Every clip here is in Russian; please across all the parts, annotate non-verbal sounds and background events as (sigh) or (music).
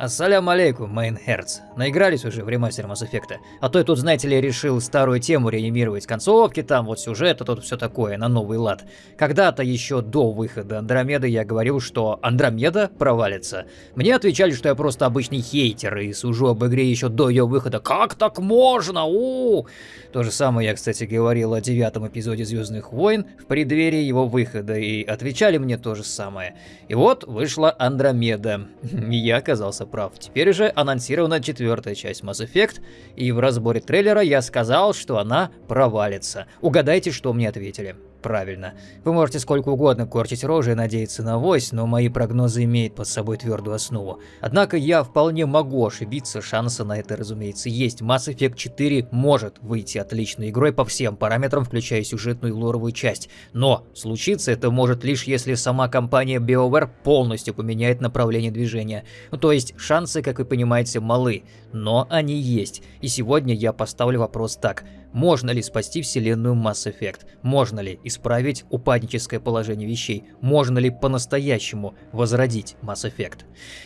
Ассалям алейкум, Мейнхерц. Наигрались уже в ремастер Mass Effect. А то я тут, знаете ли, решил старую тему реанимировать. Концовки там, вот сюжет, а тут все такое, на новый лад. Когда-то еще до выхода Андромеды я говорил, что Андромеда провалится. Мне отвечали, что я просто обычный хейтер и сужу об игре еще до ее выхода. Как так можно? У, -у, -у То же самое я, кстати, говорил о девятом эпизоде Звездных войн в преддверии его выхода, и отвечали мне то же самое. И вот вышла Андромеда. И (laughs) я оказался прав. Теперь же анонсирована четвертая часть Mass Effect, и в разборе трейлера я сказал, что она провалится. Угадайте, что мне ответили. Правильно. Вы можете сколько угодно корчить рожи и надеяться на вось, но мои прогнозы имеют под собой твердую основу. Однако я вполне могу ошибиться, шансы на это, разумеется, есть. Mass Effect 4 может выйти отличной игрой по всем параметрам, включая сюжетную и лоровую часть. Но случиться это может лишь если сама компания BioWare полностью поменяет направление движения. Ну, то есть шансы, как вы понимаете, малы, но они есть. И сегодня я поставлю вопрос так. Можно ли спасти вселенную Mass Effect? Можно ли исправить упадническое положение вещей? Можно ли по-настоящему возродить Mass Effect?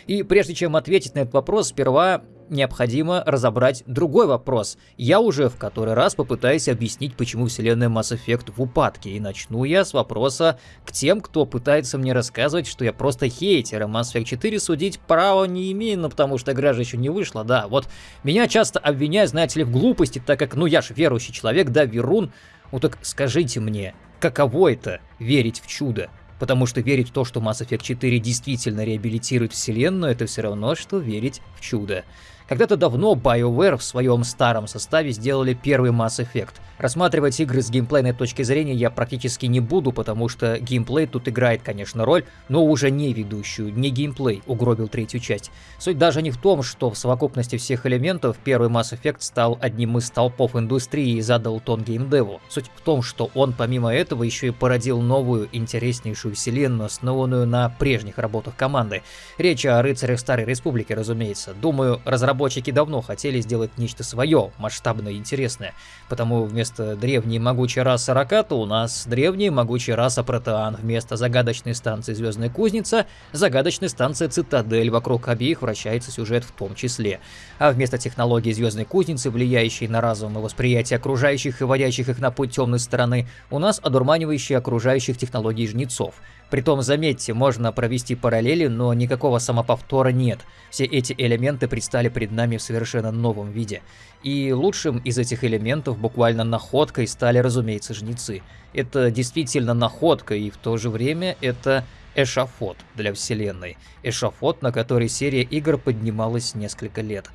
И прежде чем ответить на этот вопрос, сперва необходимо разобрать другой вопрос. Я уже в который раз попытаюсь объяснить, почему вселенная Mass Effect в упадке, и начну я с вопроса к тем, кто пытается мне рассказывать, что я просто хейтер, и Mass Effect 4 судить права не имею, ну потому что игра же еще не вышла, да, вот меня часто обвиняют, знаете ли, в глупости, так как, ну я ж верующий человек, да, верун, ну так скажите мне, каково это верить в чудо? Потому что верить в то, что Mass Effect 4 действительно реабилитирует вселенную, это все равно, что верить в чудо. Когда-то давно BioWare в своем старом составе сделали первый Mass Effect. Рассматривать игры с геймплейной точки зрения я практически не буду, потому что геймплей тут играет, конечно, роль, но уже не ведущую, не геймплей угробил третью часть. Суть даже не в том, что в совокупности всех элементов первый Mass Effect стал одним из столпов индустрии и задал тон геймдеву. Суть в том, что он помимо этого еще и породил новую, интереснейшую вселенную, основанную на прежних работах команды. Речь о рыцарях Старой Республики, разумеется. Думаю, разработчики разработчики давно хотели сделать нечто свое, масштабное и интересное. Потому вместо древней могучей расы Раката у нас древняя могучая раса Протеан. Вместо загадочной станции Звездная Кузница, загадочная станция Цитадель. Вокруг обеих вращается сюжет в том числе. А вместо технологии Звездной Кузницы, влияющей на разум и восприятие окружающих и водящих их на путь темной стороны, у нас одурманивающие окружающих технологий жнецов. Притом, заметьте, можно провести параллели, но никакого самоповтора нет. Все эти элементы предстали перед нами в совершенно новом виде. И лучшим из этих элементов, буквально находкой, стали, разумеется, жнецы. Это действительно находка, и в то же время это эшафот для вселенной. Эшафот, на который серия игр поднималась несколько лет.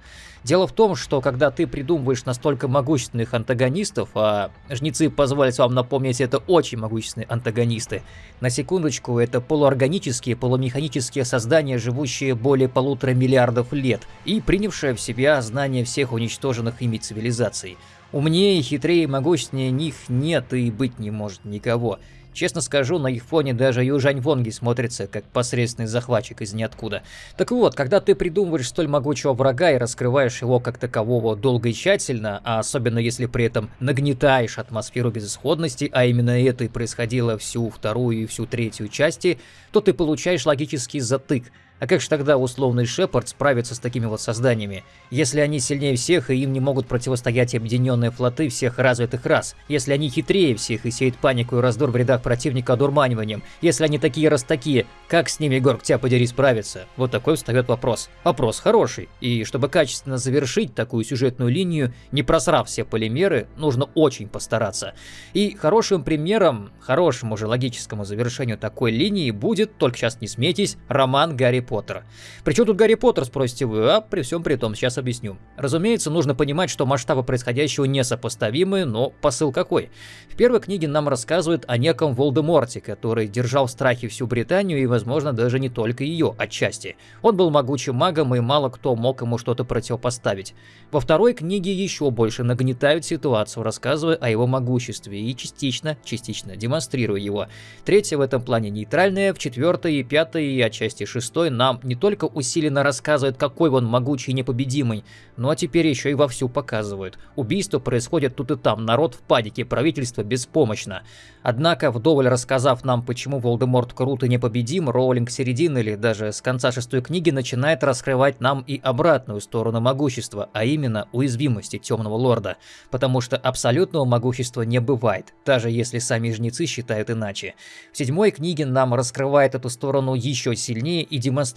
Дело в том, что когда ты придумываешь настолько могущественных антагонистов, а жнецы позволят вам напомнить, это очень могущественные антагонисты, на секундочку, это полуорганические, полумеханические создания, живущие более полутора миллиардов лет и принявшие в себя знания всех уничтоженных ими цивилизаций. Умнее, хитрее и могущественнее них нет и быть не может никого. Честно скажу, на их фоне даже Южань Вонги смотрится как посредственный захватчик из ниоткуда. Так вот, когда ты придумываешь столь могучего врага и раскрываешь его как такового долго и тщательно, а особенно если при этом нагнетаешь атмосферу безысходности, а именно это и происходило всю вторую и всю третью части, то ты получаешь логический затык – а как же тогда условный Шепард справится с такими вот созданиями, если они сильнее всех и им не могут противостоять объединенные флоты всех развитых рас, если они хитрее всех и сеют панику и раздор в рядах противника одурманиванием, если они такие раз такие, как с ними, Горг, тебя подери, справиться? Вот такой встает вопрос. Вопрос хороший, и чтобы качественно завершить такую сюжетную линию, не просрав все полимеры, нужно очень постараться. И хорошим примером, хорошему же логическому завершению такой линии будет, только сейчас не смейтесь, роман Гарри Поттера. Причем тут Гарри Поттер, спросите вы, а при всем при том, сейчас объясню. Разумеется, нужно понимать, что масштабы происходящего несопоставимы, но посыл какой? В первой книге нам рассказывают о неком Волдеморте, который держал в страхе всю Британию и, возможно, даже не только ее, отчасти. Он был могучим магом, и мало кто мог ему что-то противопоставить. Во второй книге еще больше нагнетают ситуацию, рассказывая о его могуществе и частично, частично демонстрируя его. Третья в этом плане нейтральная, в четвертой и пятой и отчасти шестой нам не только усиленно рассказывает, какой он могучий и непобедимый, но теперь еще и вовсю показывают. Убийства происходят тут и там, народ в панике, правительство беспомощно. Однако, вдоволь рассказав нам, почему Волдеморт крут и непобедим, Роулинг середины или даже с конца шестой книги начинает раскрывать нам и обратную сторону могущества, а именно уязвимости Темного Лорда. Потому что абсолютного могущества не бывает, даже если сами жнецы считают иначе. В седьмой книге нам раскрывает эту сторону еще сильнее и демонстрирует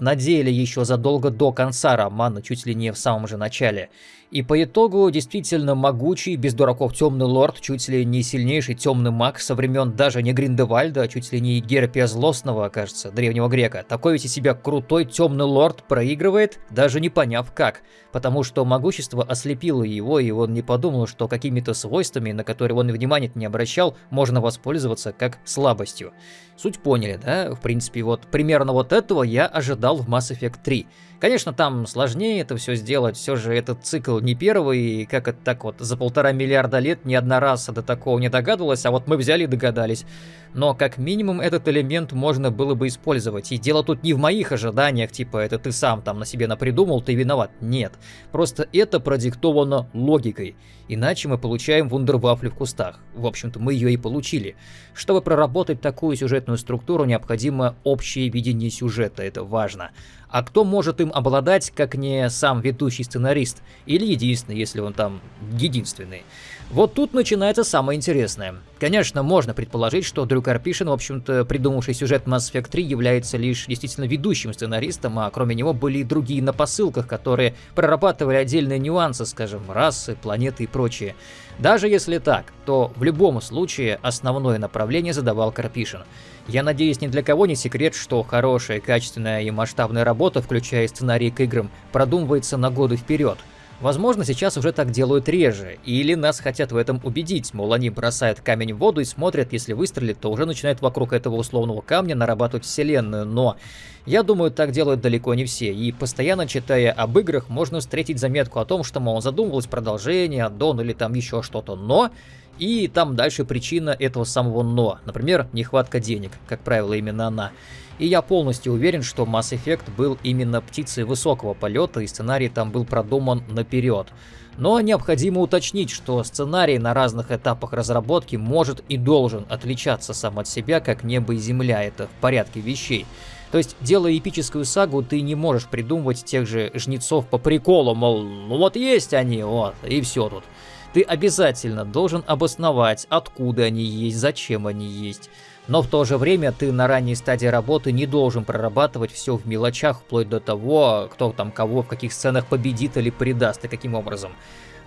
на деле еще задолго до конца романа, чуть ли не в самом же начале. И по итогу действительно могучий, без дураков темный лорд, чуть ли не сильнейший темный маг со времен даже не Гриндевальда, а чуть ли не Герпия Злостного, кажется, древнего грека. Такой ведь из себя крутой темный лорд проигрывает, даже не поняв как. Потому что могущество ослепило его, и он не подумал, что какими-то свойствами, на которые он внимания не обращал, можно воспользоваться как слабостью. Суть поняли, да? В принципе, вот примерно вот этого я ожидал в Mass Effect 3. Конечно, там сложнее это все сделать, все же этот цикл не первый, и как это так вот за полтора миллиарда лет ни одна раса до такого не догадывалась, а вот мы взяли и догадались. Но как минимум этот элемент можно было бы использовать. И дело тут не в моих ожиданиях, типа это ты сам там на себе напридумал, ты виноват. Нет. Просто это продиктовано логикой. Иначе мы получаем вундервафли в кустах. В общем-то, мы ее и получили. Чтобы проработать такую сюжетную структуру, необходимо общее видение сюжета, это важно. А кто может им обладать, как не сам ведущий сценарист? Или единственный, если он там единственный? Вот тут начинается самое интересное. Конечно, можно предположить, что Дрю Карпишин, в общем-то, придумавший сюжет Mass Effect 3, является лишь действительно ведущим сценаристом, а кроме него были и другие на посылках, которые прорабатывали отдельные нюансы, скажем, расы, планеты и прочее. Даже если так, то в любом случае основное направление задавал Карпишин. Я надеюсь, ни для кого не секрет, что хорошая, качественная и масштабная работа, включая сценарий к играм, продумывается на годы вперед. Возможно, сейчас уже так делают реже, или нас хотят в этом убедить, мол, они бросают камень в воду и смотрят, если выстрелит, то уже начинают вокруг этого условного камня нарабатывать вселенную, но я думаю, так делают далеко не все, и постоянно читая об играх, можно встретить заметку о том, что, мол, задумывалось продолжение, аддон или там еще что-то, но... И там дальше причина этого самого «но». Например, нехватка денег, как правило, именно она. И я полностью уверен, что Mass Effect был именно птицей высокого полета, и сценарий там был продуман наперед. Но необходимо уточнить, что сценарий на разных этапах разработки может и должен отличаться сам от себя, как небо и земля, это в порядке вещей. То есть, делая эпическую сагу, ты не можешь придумывать тех же жнецов по приколу, мол, ну вот есть они, вот, и все тут. Ты обязательно должен обосновать, откуда они есть, зачем они есть. Но в то же время ты на ранней стадии работы не должен прорабатывать все в мелочах, вплоть до того, кто там кого в каких сценах победит или предаст и каким образом.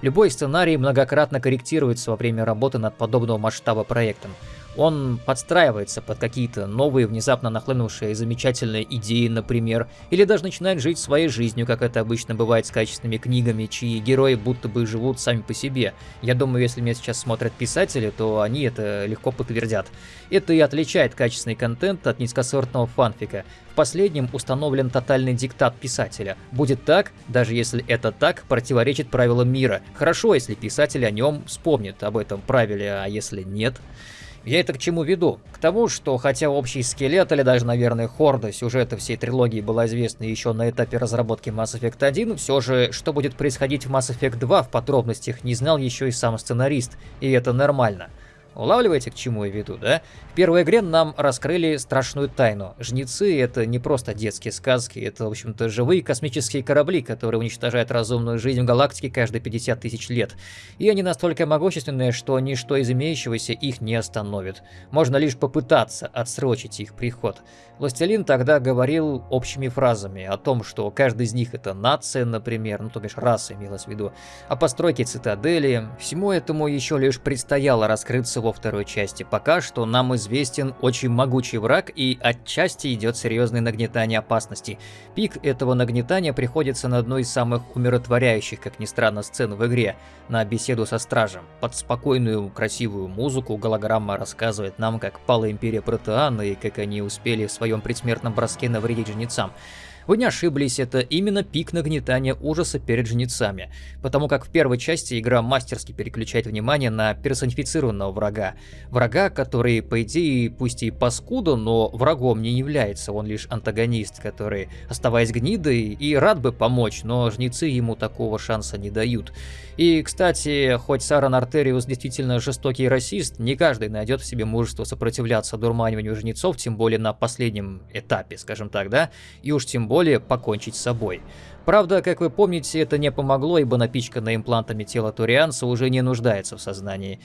Любой сценарий многократно корректируется во время работы над подобного масштаба проектом. Он подстраивается под какие-то новые, внезапно нахлынувшие замечательные идеи, например, или даже начинает жить своей жизнью, как это обычно бывает с качественными книгами, чьи герои будто бы живут сами по себе. Я думаю, если меня сейчас смотрят писатели, то они это легко подтвердят. Это и отличает качественный контент от низкосортного фанфика. В последнем установлен тотальный диктат писателя. Будет так, даже если это так, противоречит правилам мира. Хорошо, если писатель о нем вспомнит об этом правиле, а если нет... Я это к чему веду? К тому, что хотя общий скелет или даже, наверное, хорда сюжета всей трилогии была известна еще на этапе разработки Mass Effect 1, все же, что будет происходить в Mass Effect 2 в подробностях не знал еще и сам сценарист, и это нормально. Улавливаете, к чему я веду, да? В первой игре нам раскрыли страшную тайну. Жнецы — это не просто детские сказки, это, в общем-то, живые космические корабли, которые уничтожают разумную жизнь в галактике каждые 50 тысяч лет. И они настолько могущественные, что ничто из имеющегося их не остановит. Можно лишь попытаться отсрочить их приход. Властелин тогда говорил общими фразами о том, что каждый из них это нация, например, ну то бишь раса имелось в виду, о постройке цитадели. Всему этому еще лишь предстояло раскрыться во второй части. Пока что нам известен очень могучий враг и отчасти идет серьезное нагнетание опасности. Пик этого нагнетания приходится на одну из самых умиротворяющих, как ни странно, сцен в игре, на беседу со стражем. Под спокойную, красивую музыку голограмма рассказывает нам, как пала империя Протеана и как они успели в своем предсмертном броске навредить жнецам. Вы не ошиблись, это именно пик нагнетания ужаса перед жнецами, потому как в первой части игра мастерски переключает внимание на персонифицированного врага. Врага, который, по идее, пусть и паскуда, но врагом не является, он лишь антагонист, который, оставаясь гнидой, и рад бы помочь, но жнецы ему такого шанса не дают. И, кстати, хоть Саран Артериус действительно жестокий расист, не каждый найдет в себе мужество сопротивляться дурманиванию жнецов, тем более на последнем этапе, скажем так, да, и уж тем более покончить с собой. Правда, как вы помните, это не помогло, ибо напичканное имплантами тело Турианца уже не нуждается в сознании.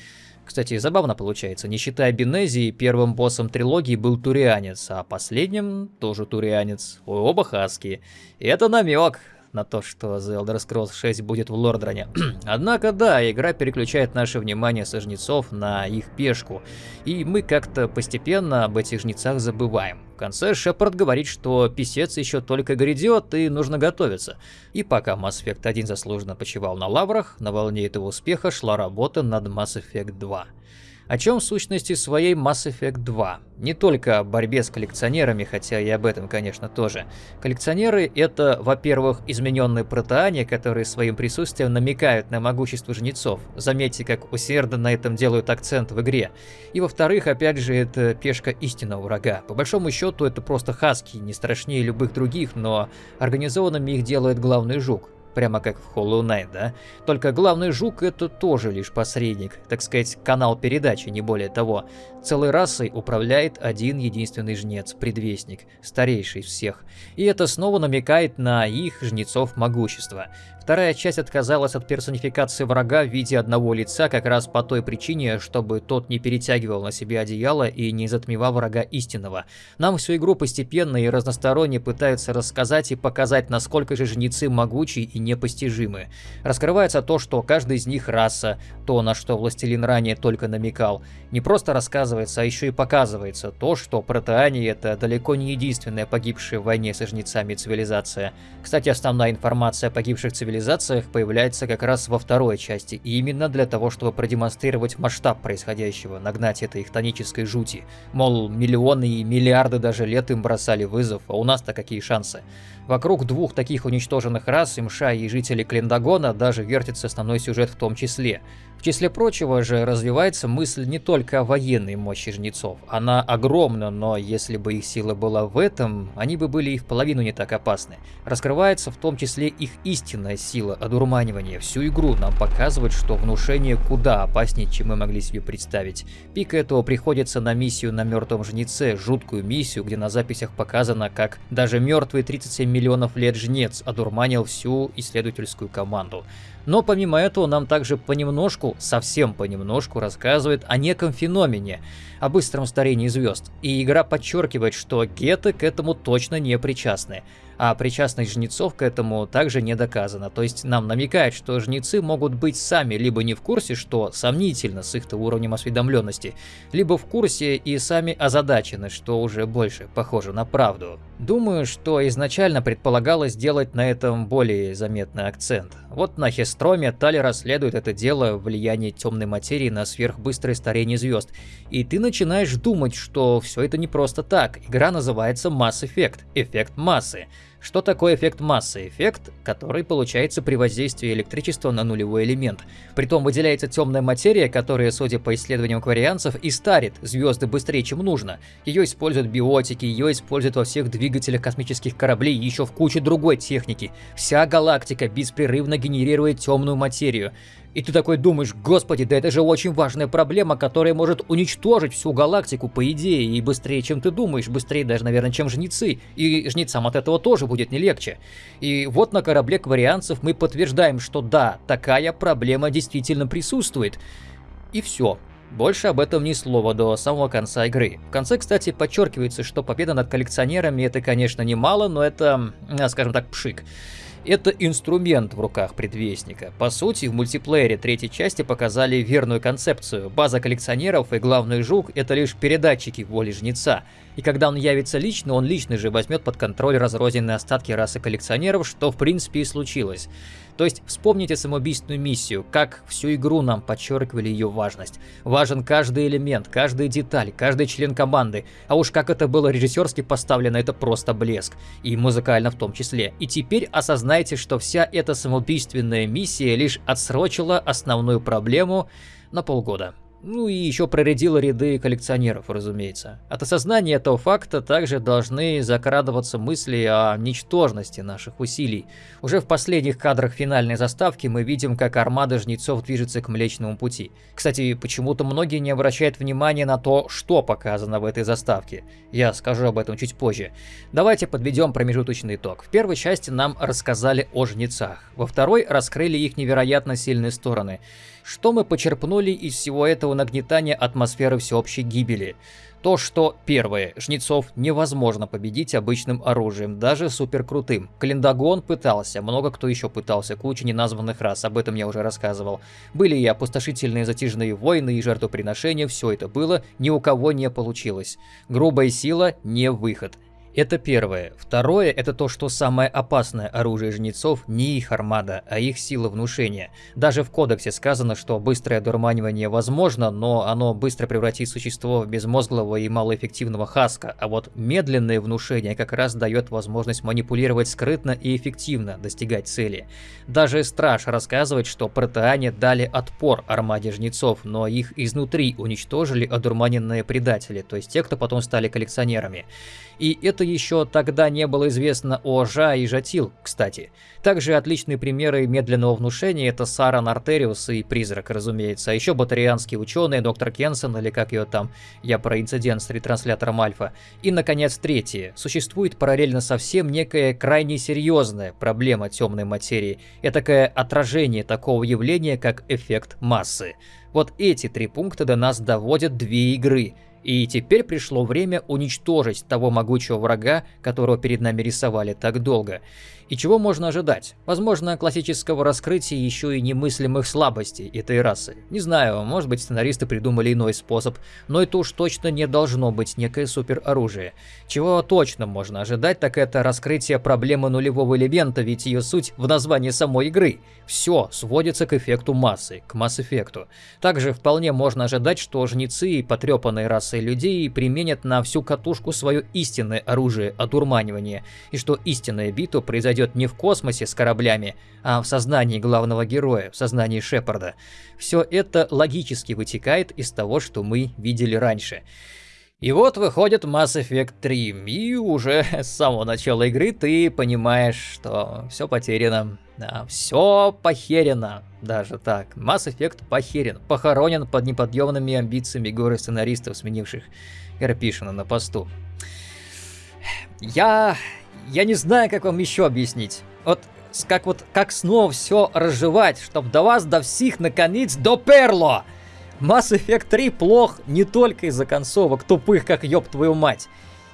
Кстати, забавно получается, не считая Бенезии, первым боссом трилогии был Турианец, а последним тоже Турианец. Оба хаски. Это намек на то, что The Elder Scrolls 6 будет в Лордроне. (clears throat) Однако да, игра переключает наше внимание со жнецов на их пешку, и мы как-то постепенно об этих жнецах забываем. В конце Шепард говорит, что писец еще только грядет и нужно готовиться. И пока Mass Effect 1 заслуженно почивал на лаврах, на волне этого успеха шла работа над Mass Effect 2 о чем в сущности своей Mass Effect 2. Не только о борьбе с коллекционерами, хотя и об этом, конечно, тоже. Коллекционеры — это, во-первых, измененные протеане, которые своим присутствием намекают на могущество жнецов. Заметьте, как усердно на этом делают акцент в игре. И во-вторых, опять же, это пешка истинного врага. По большому счету, это просто хаски, не страшнее любых других, но организованными их делает главный жук прямо как в Hollow Knight, да? Только главный жук это тоже лишь посредник, так сказать, канал передачи, не более того. Целой расой управляет один единственный жнец, предвестник, старейший всех. И это снова намекает на их жнецов могущества. Вторая часть отказалась от персонификации врага в виде одного лица как раз по той причине, чтобы тот не перетягивал на себе одеяло и не затмевал врага истинного. Нам всю игру постепенно и разносторонне пытаются рассказать и показать, насколько же жнецы могучи и непостижимы. Раскрывается то, что каждый из них раса, то, на что Властелин ранее только намекал. Не просто рассказывается, а еще и показывается то, что протеане это далеко не единственная погибшая в войне со жнецами цивилизация. Кстати, основная информация о погибших цивилизациях появляется как раз во второй части, и именно для того, чтобы продемонстрировать масштаб происходящего, нагнать этой хтонической жути. Мол, миллионы и миллиарды даже лет им бросали вызов, а у нас-то какие шансы? Вокруг двух таких уничтоженных рас, Имша и жителей Клиндагона, даже вертится основной сюжет в том числе. В числе прочего же развивается мысль не только о военной мощи жнецов. Она огромна, но если бы их сила была в этом, они бы были и в половину не так опасны. Раскрывается в том числе их истинная сила одурманивания. Всю игру нам показывает, что внушение куда опаснее, чем мы могли себе представить. Пик этого приходится на миссию на мертвом жнеце, жуткую миссию, где на записях показано, как даже мертвый 37 миллионов лет жнец одурманил всю исследовательскую команду. Но помимо этого нам также понемножку, совсем понемножку рассказывает о неком феномене, о быстром старении звезд. И игра подчеркивает, что геты к этому точно не причастны а причастность жнецов к этому также не доказана. То есть нам намекает, что жнецы могут быть сами либо не в курсе, что сомнительно с их-то уровнем осведомленности, либо в курсе и сами озадачены, что уже больше похоже на правду. Думаю, что изначально предполагалось сделать на этом более заметный акцент. Вот на Хестроме Тали расследует это дело влияние темной материи на сверхбыстрое старение звезд. И ты начинаешь думать, что все это не просто так. Игра называется Mass Effect, эффект массы. Что такое эффект массы? Эффект, который получается при воздействии электричества на нулевой элемент. Притом выделяется темная материя, которая, судя по исследованиям кварианцев, и старит звезды быстрее, чем нужно. Ее используют биотики, ее используют во всех двигателях космических кораблей и еще в куче другой техники. Вся галактика беспрерывно генерирует темную материю. И ты такой думаешь, господи, да это же очень важная проблема, которая может уничтожить всю галактику, по идее, и быстрее, чем ты думаешь, быстрее даже, наверное, чем жнецы, и жнецам от этого тоже будет не легче. И вот на корабле кварианцев мы подтверждаем, что да, такая проблема действительно присутствует. И все. Больше об этом ни слова до самого конца игры. В конце, кстати, подчеркивается, что победа над коллекционерами это, конечно, немало, но это, скажем так, пшик. Это инструмент в руках предвестника. По сути, в мультиплеере третьей части показали верную концепцию. База коллекционеров и главный жук — это лишь передатчики воли жнеца. И когда он явится лично, он лично же возьмет под контроль разрозненные остатки расы коллекционеров, что в принципе и случилось. То есть вспомните самоубийственную миссию, как всю игру нам подчеркивали ее важность. Важен каждый элемент, каждая деталь, каждый член команды. А уж как это было режиссерски поставлено, это просто блеск. И музыкально в том числе. И теперь осознайте, что вся эта самоубийственная миссия лишь отсрочила основную проблему на полгода. Ну и еще проредила ряды коллекционеров, разумеется. От осознания этого факта также должны закрадываться мысли о ничтожности наших усилий. Уже в последних кадрах финальной заставки мы видим, как армада жнецов движется к Млечному пути. Кстати, почему-то многие не обращают внимания на то, что показано в этой заставке. Я скажу об этом чуть позже. Давайте подведем промежуточный итог. В первой части нам рассказали о жнецах. Во второй раскрыли их невероятно сильные стороны. Что мы почерпнули из всего этого нагнетания атмосферы всеобщей гибели? То, что, первое, жнецов невозможно победить обычным оружием, даже суперкрутым. Клиндагон пытался, много кто еще пытался, куча неназванных рас, об этом я уже рассказывал. Были и опустошительные затяжные войны, и жертвоприношения, все это было, ни у кого не получилось. Грубая сила не выход. Это первое. Второе, это то, что самое опасное оружие жнецов не их армада, а их сила внушения. Даже в кодексе сказано, что быстрое дурманивание возможно, но оно быстро превратит существо в безмозглого и малоэффективного хаска, а вот медленное внушение как раз дает возможность манипулировать скрытно и эффективно, достигать цели. Даже Страж рассказывает, что протеане дали отпор армаде жнецов, но их изнутри уничтожили одурманенные предатели, то есть те, кто потом стали коллекционерами. И это еще тогда не было известно о Жа и Жатил, кстати. Также отличные примеры медленного внушения это Сара Нартериус и Призрак, разумеется. А еще батарианские ученые, доктор Кенсон или как ее там, я про инцидент с ретранслятором Альфа. И, наконец, третье. Существует параллельно совсем некая крайне серьезная проблема темной материи. Этакое отражение такого явления, как эффект массы. Вот эти три пункта до нас доводят две игры – и теперь пришло время уничтожить того могучего врага, которого перед нами рисовали так долго. И чего можно ожидать? Возможно, классического раскрытия еще и немыслимых слабостей этой расы. Не знаю, может быть сценаристы придумали иной способ, но это уж точно не должно быть некое супероружие. Чего точно можно ожидать, так это раскрытие проблемы нулевого элемента, ведь ее суть в названии самой игры. Все сводится к эффекту массы, к масс-эффекту. Также вполне можно ожидать, что жнецы и потрепанные расы людей применят на всю катушку свое истинное оружие одурманивания, и что истинная битва произойдет произойдет не в космосе с кораблями, а в сознании главного героя, в сознании Шепарда. Все это логически вытекает из того, что мы видели раньше. И вот выходит Mass Effect 3, и уже (laughs) с самого начала игры ты понимаешь, что все потеряно. Да, все похерено, даже так. Mass Effect похерен, похоронен под неподъемными амбициями горы сценаристов, сменивших Гарпишина на посту. Я я не знаю, как вам еще объяснить. Вот как вот как снова все разжевать, чтобы до вас, до всех наконец доперло. Mass Effect 3 плох не только из-за концовок тупых, как ёб твою мать.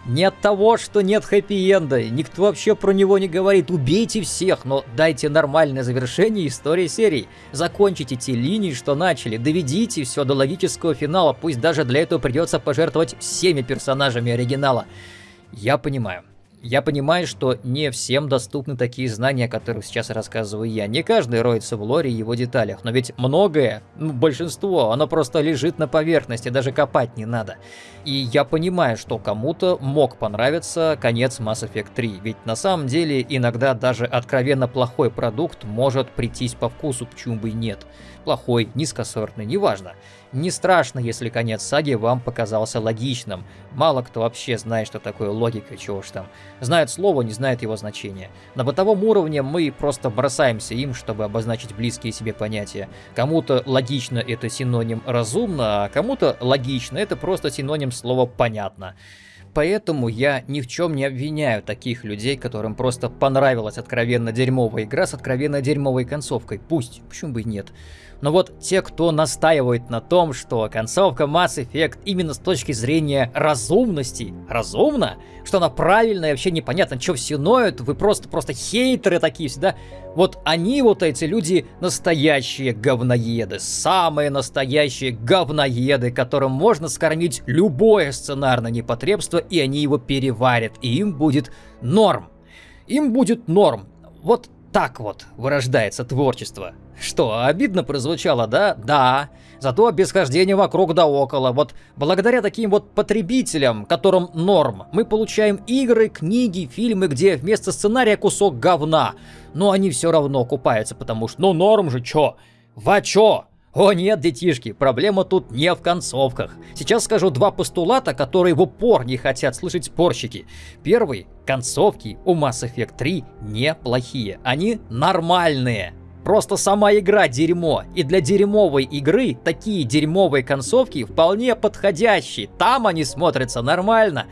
Не от того, что нет хэппи-энда, никто вообще про него не говорит, убейте всех, но дайте нормальное завершение истории серии. Закончите те линии, что начали, доведите все до логического финала, пусть даже для этого придется пожертвовать всеми персонажами оригинала. Я понимаю. Я понимаю, что не всем доступны такие знания, о которых сейчас рассказываю я. Не каждый роется в лоре и его деталях, но ведь многое, ну, большинство, оно просто лежит на поверхности, даже копать не надо. И я понимаю, что кому-то мог понравиться конец Mass Effect 3, ведь на самом деле иногда даже откровенно плохой продукт может прийтись по вкусу, почему бы и нет. Плохой, низкосортный, неважно. Не страшно, если конец саги вам показался логичным. Мало кто вообще знает, что такое логика, чего ж там. Знает слово, не знает его значения. На бытовом уровне мы просто бросаемся им, чтобы обозначить близкие себе понятия. Кому-то логично это синоним разумно, а кому-то логично это просто синоним слова понятно. Поэтому я ни в чем не обвиняю таких людей, которым просто понравилась откровенно дерьмовая игра с откровенно дерьмовой концовкой. Пусть, почему бы и нет. Но вот те, кто настаивает на том, что концовка Mass Effect именно с точки зрения разумности, разумно, что она правильная, вообще непонятно, что все ноют, вы просто, просто хейтеры такие всегда. Вот они, вот эти люди, настоящие говноеды, самые настоящие говноеды, которым можно скормить любое сценарное непотребство, и они его переварят, и им будет норм. Им будет норм. Вот так вот вырождается творчество. Что, обидно прозвучало, да? Да. Зато без хождения вокруг да около. Вот благодаря таким вот потребителям, которым норм, мы получаем игры, книги, фильмы, где вместо сценария кусок говна. Но они все равно купаются, потому что, ну норм же, чё? Ва чё? О нет, детишки, проблема тут не в концовках. Сейчас скажу два постулата, которые в упор не хотят слышать спорщики. Первый. Концовки у Mass Effect 3 неплохие. Они нормальные. Просто сама игра дерьмо, и для дерьмовой игры такие дерьмовые концовки вполне подходящие, там они смотрятся нормально.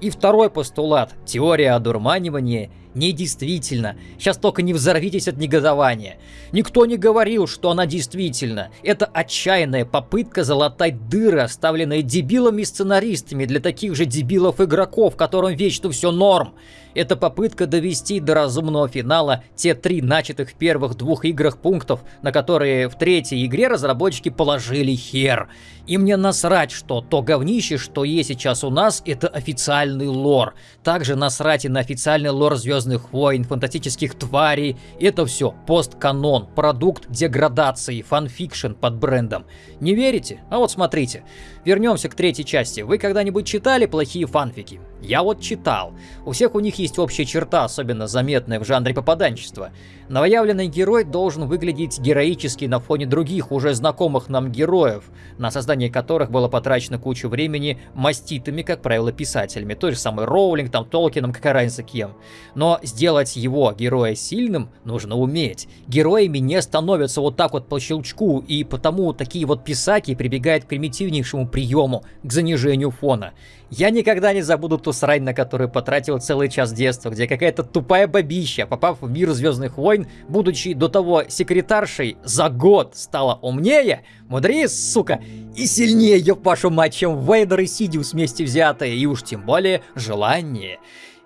И второй постулат – теория одурманивания недействительно. Сейчас только не взорвитесь от негодования. Никто не говорил, что она действительно. Это отчаянная попытка залатать дыры, оставленные дебилами-сценаристами для таких же дебилов-игроков, которым вечно все норм. Это попытка довести до разумного финала те три начатых в первых двух играх пунктов, на которые в третьей игре разработчики положили хер. И мне насрать, что то говнище, что есть сейчас у нас, это официальный лор. Также насрать и на официальный лор Звездных войн, фантастических тварей. Это все постканон, продукт деградации, fan fiction под брендом. Не верите? А вот смотрите. Вернемся к третьей части. Вы когда-нибудь читали плохие фанфики? Я вот читал. У всех у них есть общая черта, особенно заметная в жанре попаданчества. Новоявленный герой должен выглядеть героически на фоне других, уже знакомых нам героев, на создание которых было потрачено кучу времени маститами, как правило, писателями. Той же самой Роулинг, там, Толкином, какая разница кем. Но сделать его, героя, сильным нужно уметь. Героями не становятся вот так вот по щелчку, и потому такие вот писаки прибегают к примитивнейшему приему, к занижению фона. Я никогда не забуду ту срань, на которую потратил целый час детства, где какая-то тупая бабища, попав в мир Звездных войн, будучи до того секретаршей, за год стала умнее, мудрее, сука, и сильнее, ёб вашу мать, чем Вейдер и Сидиус вместе взятые, и уж тем более желание.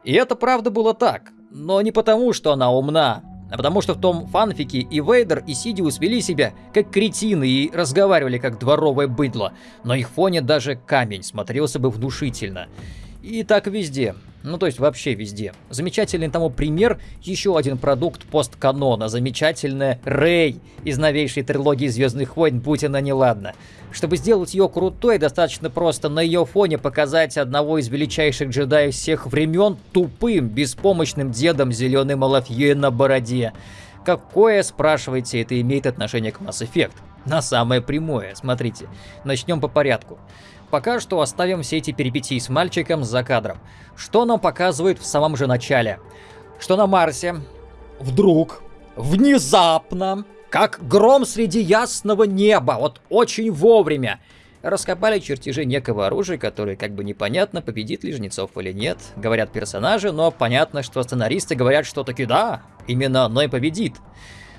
И это правда было так, но не потому, что она умна, а потому что в том фанфике и Вейдер, и Сидиус вели себя как кретины и разговаривали как дворовое быдло. На их фоне даже камень смотрелся бы внушительно. И так везде. Ну, то есть вообще везде. Замечательный тому пример еще один продукт постканона. Замечательная Рэй из новейшей трилогии Звездных войн, будь она неладна. Чтобы сделать ее крутой, достаточно просто на ее фоне показать одного из величайших джедаев всех времен тупым, беспомощным дедом зеленой малафьей на бороде. Какое, спрашиваете, это имеет отношение к Mass Effect? На самое прямое, смотрите. Начнем по порядку. Пока что оставим все эти перипетии с мальчиком за кадром. Что нам показывают в самом же начале? Что на Марсе вдруг, внезапно, как гром среди ясного неба, вот очень вовремя, раскопали чертежи некого оружия, которое как бы непонятно, победит ли Жнецов или нет. Говорят персонажи, но понятно, что сценаристы говорят, что таки да, именно оно и победит.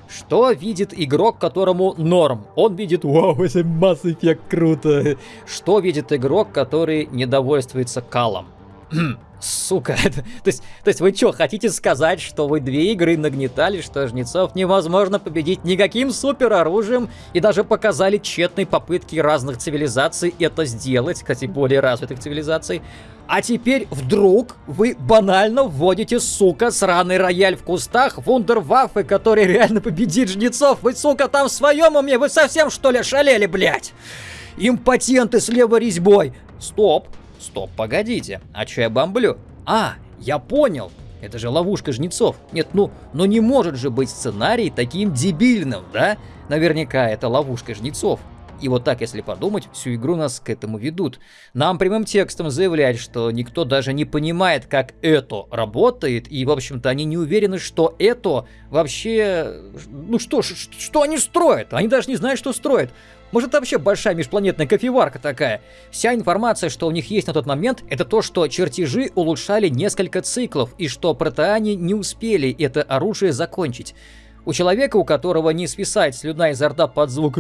Что видит игрок, которому норм? Он видит, вау, это Mass Effect круто. Что видит игрок, который недовольствуется калом? (clears throat) Сука, (laughs) то, есть, то есть вы что, хотите сказать, что вы две игры нагнетали, что жнецов невозможно победить никаким супероружием и даже показали тщетные попытки разных цивилизаций это сделать, кстати, более развитых цивилизаций, а теперь вдруг вы банально вводите, сука, сраный рояль в кустах, вундерваффе, который реально победит жнецов. Вы, сука, там в своем уме? Вы совсем, что ли, шалели, блядь? Импотенты с левой резьбой. Стоп, стоп, погодите. А чё я бомблю? А, я понял. Это же ловушка жнецов. Нет, ну, но не может же быть сценарий таким дебильным, да? Наверняка это ловушка жнецов. И вот так, если подумать, всю игру нас к этому ведут. Нам прямым текстом заявляют, что никто даже не понимает, как это работает, и, в общем-то, они не уверены, что это вообще... Ну что, что они строят? Они даже не знают, что строят. Может, это вообще большая межпланетная кофеварка такая? Вся информация, что у них есть на тот момент, это то, что чертежи улучшали несколько циклов, и что протеане не успели это оружие закончить. У человека, у которого не свисает слюна изо рта под звук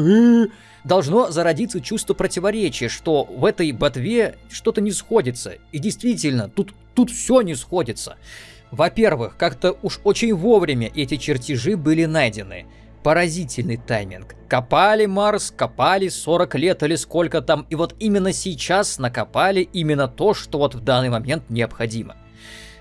должно зародиться чувство противоречия, что в этой ботве что-то не сходится. И действительно, тут, тут все не сходится. Во-первых, как-то уж очень вовремя эти чертежи были найдены. Поразительный тайминг. Копали Марс, копали 40 лет или сколько там, и вот именно сейчас накопали именно то, что вот в данный момент необходимо.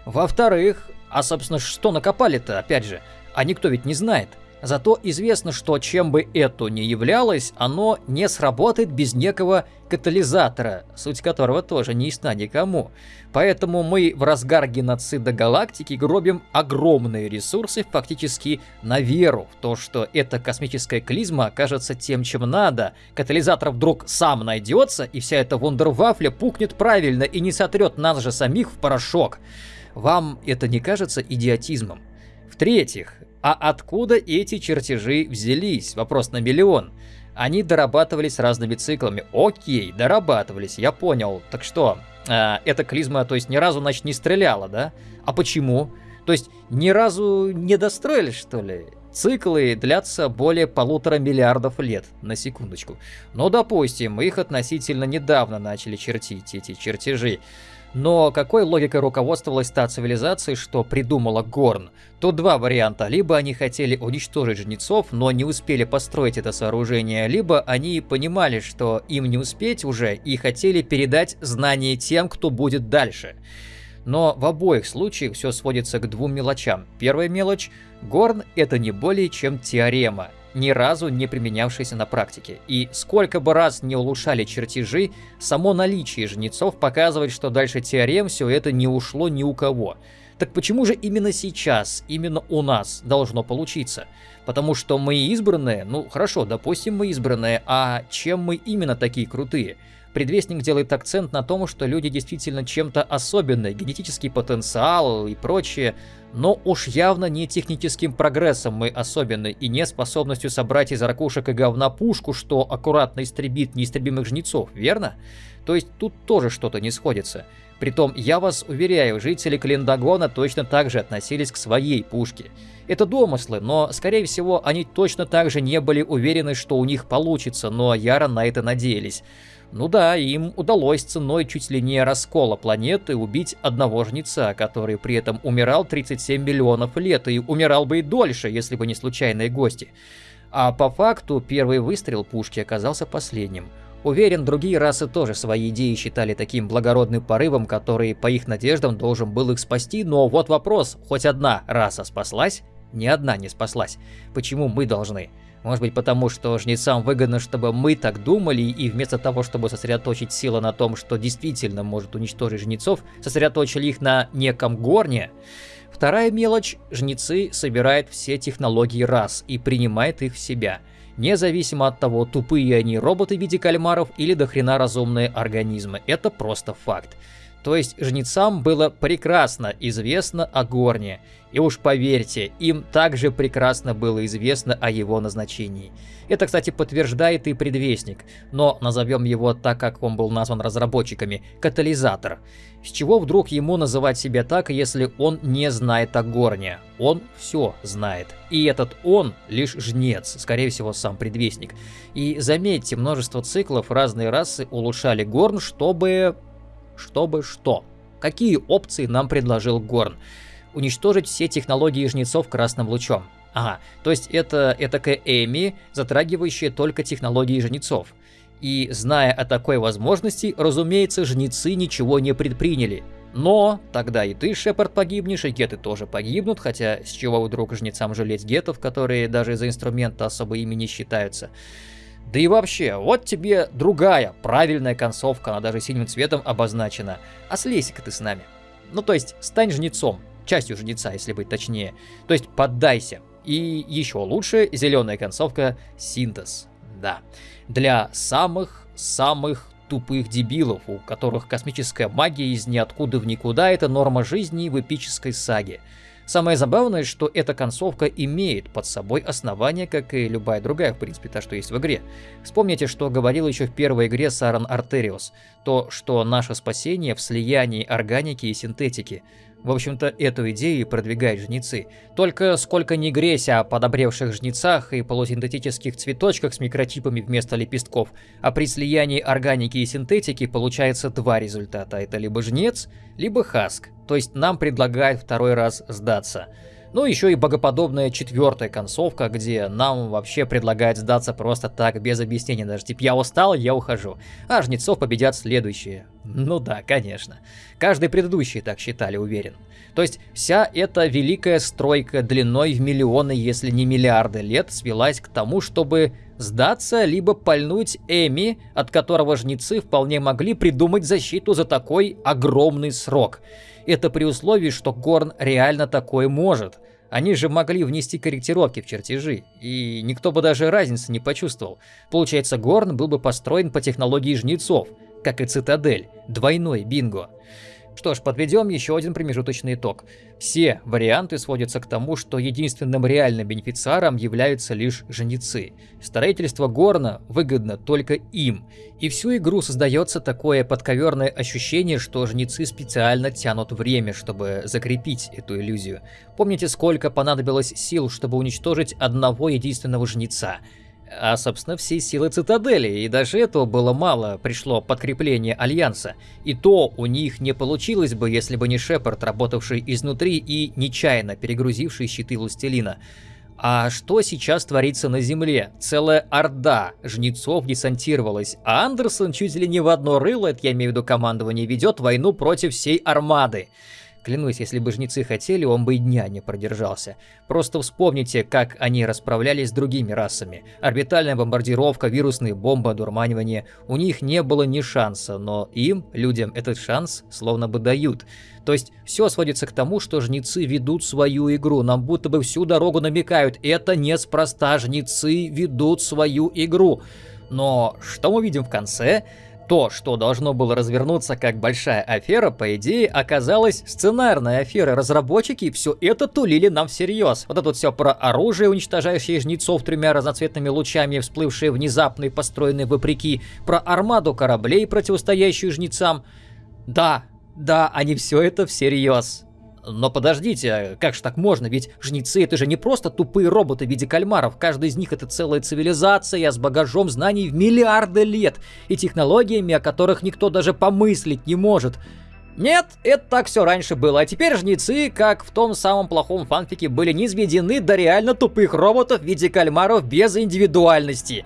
Во-вторых, а собственно что накопали-то, опять же, А никто ведь не знает. Зато известно, что чем бы это ни являлось, оно не сработает без некого катализатора, суть которого тоже не ясна никому. Поэтому мы в разгар геноцида галактики гробим огромные ресурсы фактически на веру в то, что эта космическая клизма окажется тем, чем надо. Катализатор вдруг сам найдется, и вся эта вундервафля пукнет правильно и не сотрет нас же самих в порошок. Вам это не кажется идиотизмом? В-третьих, а откуда эти чертежи взялись? Вопрос на миллион. Они дорабатывались разными циклами. Окей, дорабатывались, я понял. Так что, э, эта клизма, то есть ни разу, значит, не стреляла, да? А почему? То есть ни разу не достроили, что ли? Циклы длятся более полутора миллиардов лет, на секундочку. Но, допустим, их относительно недавно начали чертить, эти чертежи. Но какой логикой руководствовалась та цивилизация, что придумала Горн? Тут два варианта. Либо они хотели уничтожить жнецов, но не успели построить это сооружение, либо они понимали, что им не успеть уже и хотели передать знания тем, кто будет дальше. Но в обоих случаях все сводится к двум мелочам. Первая мелочь – Горн – это не более чем теорема ни разу не применявшийся на практике. И сколько бы раз не улучшали чертежи, само наличие жнецов показывает, что дальше теорем все это не ушло ни у кого. Так почему же именно сейчас, именно у нас должно получиться? Потому что мы избранные, ну хорошо, допустим мы избранные, а чем мы именно такие крутые? Предвестник делает акцент на том, что люди действительно чем-то особенные, генетический потенциал и прочее, но уж явно не техническим прогрессом мы особенны и не способностью собрать из ракушек и говна пушку, что аккуратно истребит неистребимых жнецов, верно? То есть тут тоже что-то не сходится. Притом, я вас уверяю, жители Календагона точно так же относились к своей пушке. Это домыслы, но, скорее всего, они точно так же не были уверены, что у них получится, но яро на это надеялись. Ну да, им удалось ценой чуть ли не раскола планеты убить одного жнеца, который при этом умирал 37 миллионов лет, и умирал бы и дольше, если бы не случайные гости. А по факту первый выстрел пушки оказался последним. Уверен, другие расы тоже свои идеи считали таким благородным порывом, который, по их надеждам, должен был их спасти, но вот вопрос, хоть одна раса спаслась? Ни одна не спаслась. Почему мы должны? Может быть потому, что жнецам выгодно, чтобы мы так думали, и вместо того, чтобы сосредоточить силы на том, что действительно может уничтожить жнецов, сосредоточили их на неком горне. Вторая мелочь – жнецы собирают все технологии раз и принимают их в себя. Независимо от того, тупые они роботы в виде кальмаров или дохрена разумные организмы. Это просто факт. То есть жнецам было прекрасно известно о Горне, и уж поверьте, им также прекрасно было известно о его назначении. Это, кстати, подтверждает и предвестник, но назовем его так, как он был назван разработчиками – катализатор. С чего вдруг ему называть себя так, если он не знает о Горне? Он все знает. И этот он лишь жнец, скорее всего, сам предвестник. И заметьте, множество циклов разные расы улучшали Горн, чтобы чтобы что? Какие опции нам предложил Горн? Уничтожить все технологии жнецов красным лучом. Ага, то есть это этакая Эми, затрагивающая только технологии жнецов. И зная о такой возможности, разумеется, жнецы ничего не предприняли. Но тогда и ты, Шепард, погибнешь, и геты тоже погибнут, хотя с чего вдруг жнецам жалеть гетов, которые даже из-за инструмента особо ими не считаются. Да и вообще, вот тебе другая, правильная концовка, она даже синим цветом обозначена. А слезь-ка ты с нами. Ну то есть, стань жнецом, частью жнеца, если быть точнее. То есть, поддайся. И еще лучше, зеленая концовка синтез. Да. Для самых-самых тупых дебилов, у которых космическая магия из ниоткуда в никуда – это норма жизни в эпической саге. Самое забавное, что эта концовка имеет под собой основание, как и любая другая, в принципе, та, что есть в игре. Вспомните, что говорил еще в первой игре Саран Артериус, то, что наше спасение в слиянии органики и синтетики. В общем-то, эту идею продвигают жнецы. Только сколько ни гресь о подобревших жнецах и полусинтетических цветочках с микротипами вместо лепестков, а при слиянии органики и синтетики получается два результата. Это либо жнец, либо хаск. То есть нам предлагают второй раз сдаться. Ну, еще и богоподобная четвертая концовка, где нам вообще предлагают сдаться просто так, без объяснений. Даже типа, я устал, я ухожу. А жнецов победят следующие. Ну да, конечно. Каждый предыдущий так считали, уверен. То есть вся эта великая стройка длиной в миллионы, если не миллиарды лет, свелась к тому, чтобы сдаться, либо пальнуть Эми, от которого жнецы вполне могли придумать защиту за такой огромный срок. Это при условии, что Горн реально такое может. Они же могли внести корректировки в чертежи, и никто бы даже разницы не почувствовал. Получается, Горн был бы построен по технологии жнецов, как и Цитадель, двойной бинго. Что ж, подведем еще один промежуточный итог. Все варианты сводятся к тому, что единственным реальным бенефициаром являются лишь женицы. Строительство Горна выгодно только им. И всю игру создается такое подковерное ощущение, что жнецы специально тянут время, чтобы закрепить эту иллюзию. Помните, сколько понадобилось сил, чтобы уничтожить одного единственного жнеца? А, собственно, всей силы цитадели, и даже этого было мало, пришло подкрепление Альянса. И то у них не получилось бы, если бы не Шепард, работавший изнутри и нечаянно перегрузивший щиты Властелина. А что сейчас творится на Земле? Целая орда жнецов десантировалась, а Андерсон чуть ли не в одно рыло, это я имею в виду командование, ведет войну против всей армады. Клянусь, если бы жнецы хотели, он бы и дня не продержался. Просто вспомните, как они расправлялись с другими расами. Орбитальная бомбардировка, вирусные бомбы, одурманивание. У них не было ни шанса, но им, людям, этот шанс словно бы дают. То есть все сводится к тому, что жнецы ведут свою игру. Нам будто бы всю дорогу намекают. Это неспроста, жнецы ведут свою игру. Но что мы видим в конце? То, что должно было развернуться как большая афера, по идее, оказалось сценарной аферой. Разработчики все это тулили нам всерьез. Вот это вот все про оружие, уничтожающее жнецов тремя разноцветными лучами, всплывшие внезапно и построенные вопреки, про армаду кораблей, противостоящую жнецам. Да, да, они все это всерьез. Но подождите, как же так можно? Ведь жнецы это же не просто тупые роботы в виде кальмаров. Каждый из них это целая цивилизация с багажом знаний в миллиарды лет и технологиями, о которых никто даже помыслить не может. Нет, это так все раньше было, а теперь жнецы, как в том самом плохом фанфике, были низведены до реально тупых роботов в виде кальмаров без индивидуальности.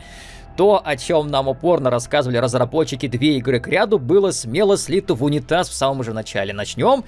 То, о чем нам упорно рассказывали разработчики две игры к ряду, было смело слито в унитаз в самом же начале. Начнем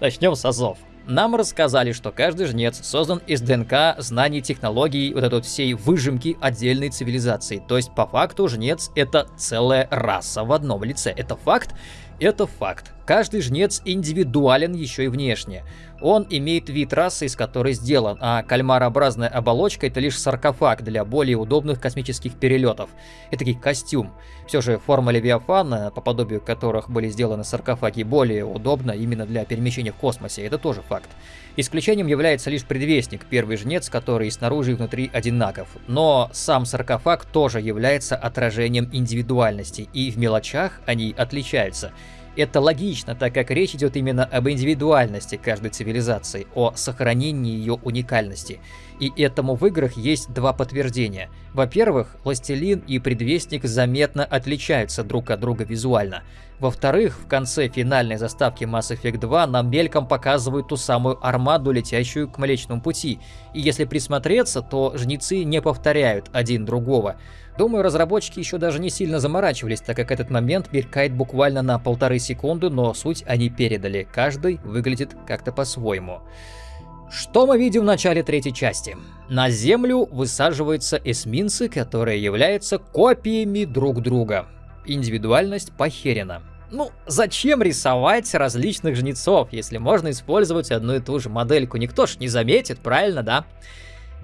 Начнем с азов. Нам рассказали, что каждый жнец создан из ДНК, знаний, технологий, вот этой всей выжимки отдельной цивилизации. То есть, по факту, жнец — это целая раса в одном лице. Это факт? Это факт. Каждый жнец индивидуален еще и внешне. Он имеет вид расы, из которой сделан, а кальмарообразная оболочка это лишь саркофаг для более удобных космических перелетов. Это таки костюм. Все же форма Левиафана, по подобию которых были сделаны саркофаги, более удобна именно для перемещения в космосе, это тоже факт. Исключением является лишь предвестник, первый жнец, который и снаружи и внутри одинаков. Но сам саркофаг тоже является отражением индивидуальности, и в мелочах они отличаются. Это логично, так как речь идет именно об индивидуальности каждой цивилизации, о сохранении ее уникальности. И этому в играх есть два подтверждения. Во-первых, Властелин и Предвестник заметно отличаются друг от друга визуально. Во-вторых, в конце финальной заставки Mass Effect 2 нам мельком показывают ту самую армаду, летящую к Млечному Пути. И если присмотреться, то жнецы не повторяют один другого. Думаю, разработчики еще даже не сильно заморачивались, так как этот момент мелькает буквально на полторы секунды, но суть они передали. Каждый выглядит как-то по-своему. Что мы видим в начале третьей части? На Землю высаживаются эсминцы, которые являются копиями друг друга. Индивидуальность похерена. Ну, зачем рисовать различных жнецов, если можно использовать одну и ту же модельку? Никто ж не заметит, правильно, да?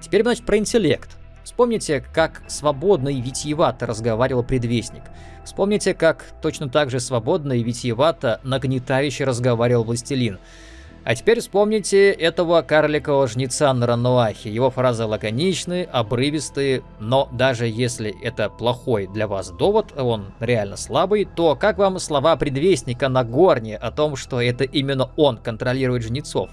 Теперь, значит, про интеллект. Вспомните, как свободно и витиевато разговаривал предвестник. Вспомните, как точно так же свободно и витиевато нагнетающе разговаривал властелин. А теперь вспомните этого карликового жнеца на Рануахе. Его фразы лаконичные, обрывистые, но даже если это плохой для вас довод, он реально слабый, то как вам слова предвестника на горне о том, что это именно он контролирует жнецов?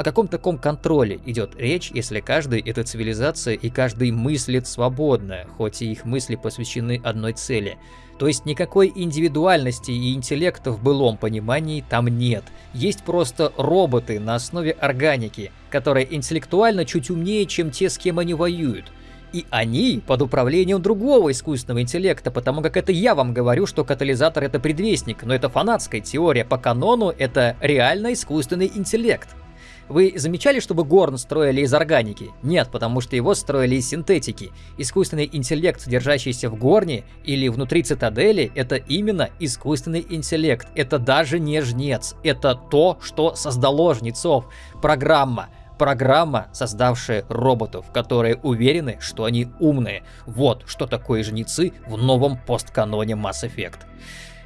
О каком таком контроле идет речь, если каждый — это цивилизация и каждый мыслит свободно, хоть и их мысли посвящены одной цели? То есть никакой индивидуальности и интеллекта в былом понимании там нет. Есть просто роботы на основе органики, которые интеллектуально чуть умнее, чем те, с кем они воюют. И они под управлением другого искусственного интеллекта, потому как это я вам говорю, что катализатор это предвестник, но это фанатская теория, по канону это реально искусственный интеллект. Вы замечали, чтобы Горн строили из органики? Нет, потому что его строили из синтетики. Искусственный интеллект, содержащийся в Горне или внутри цитадели, это именно искусственный интеллект. Это даже не жнец. Это то, что создало жнецов. Программа программа, создавшая роботов, которые уверены, что они умные. Вот что такое жнецы в новом постканоне Mass Effect.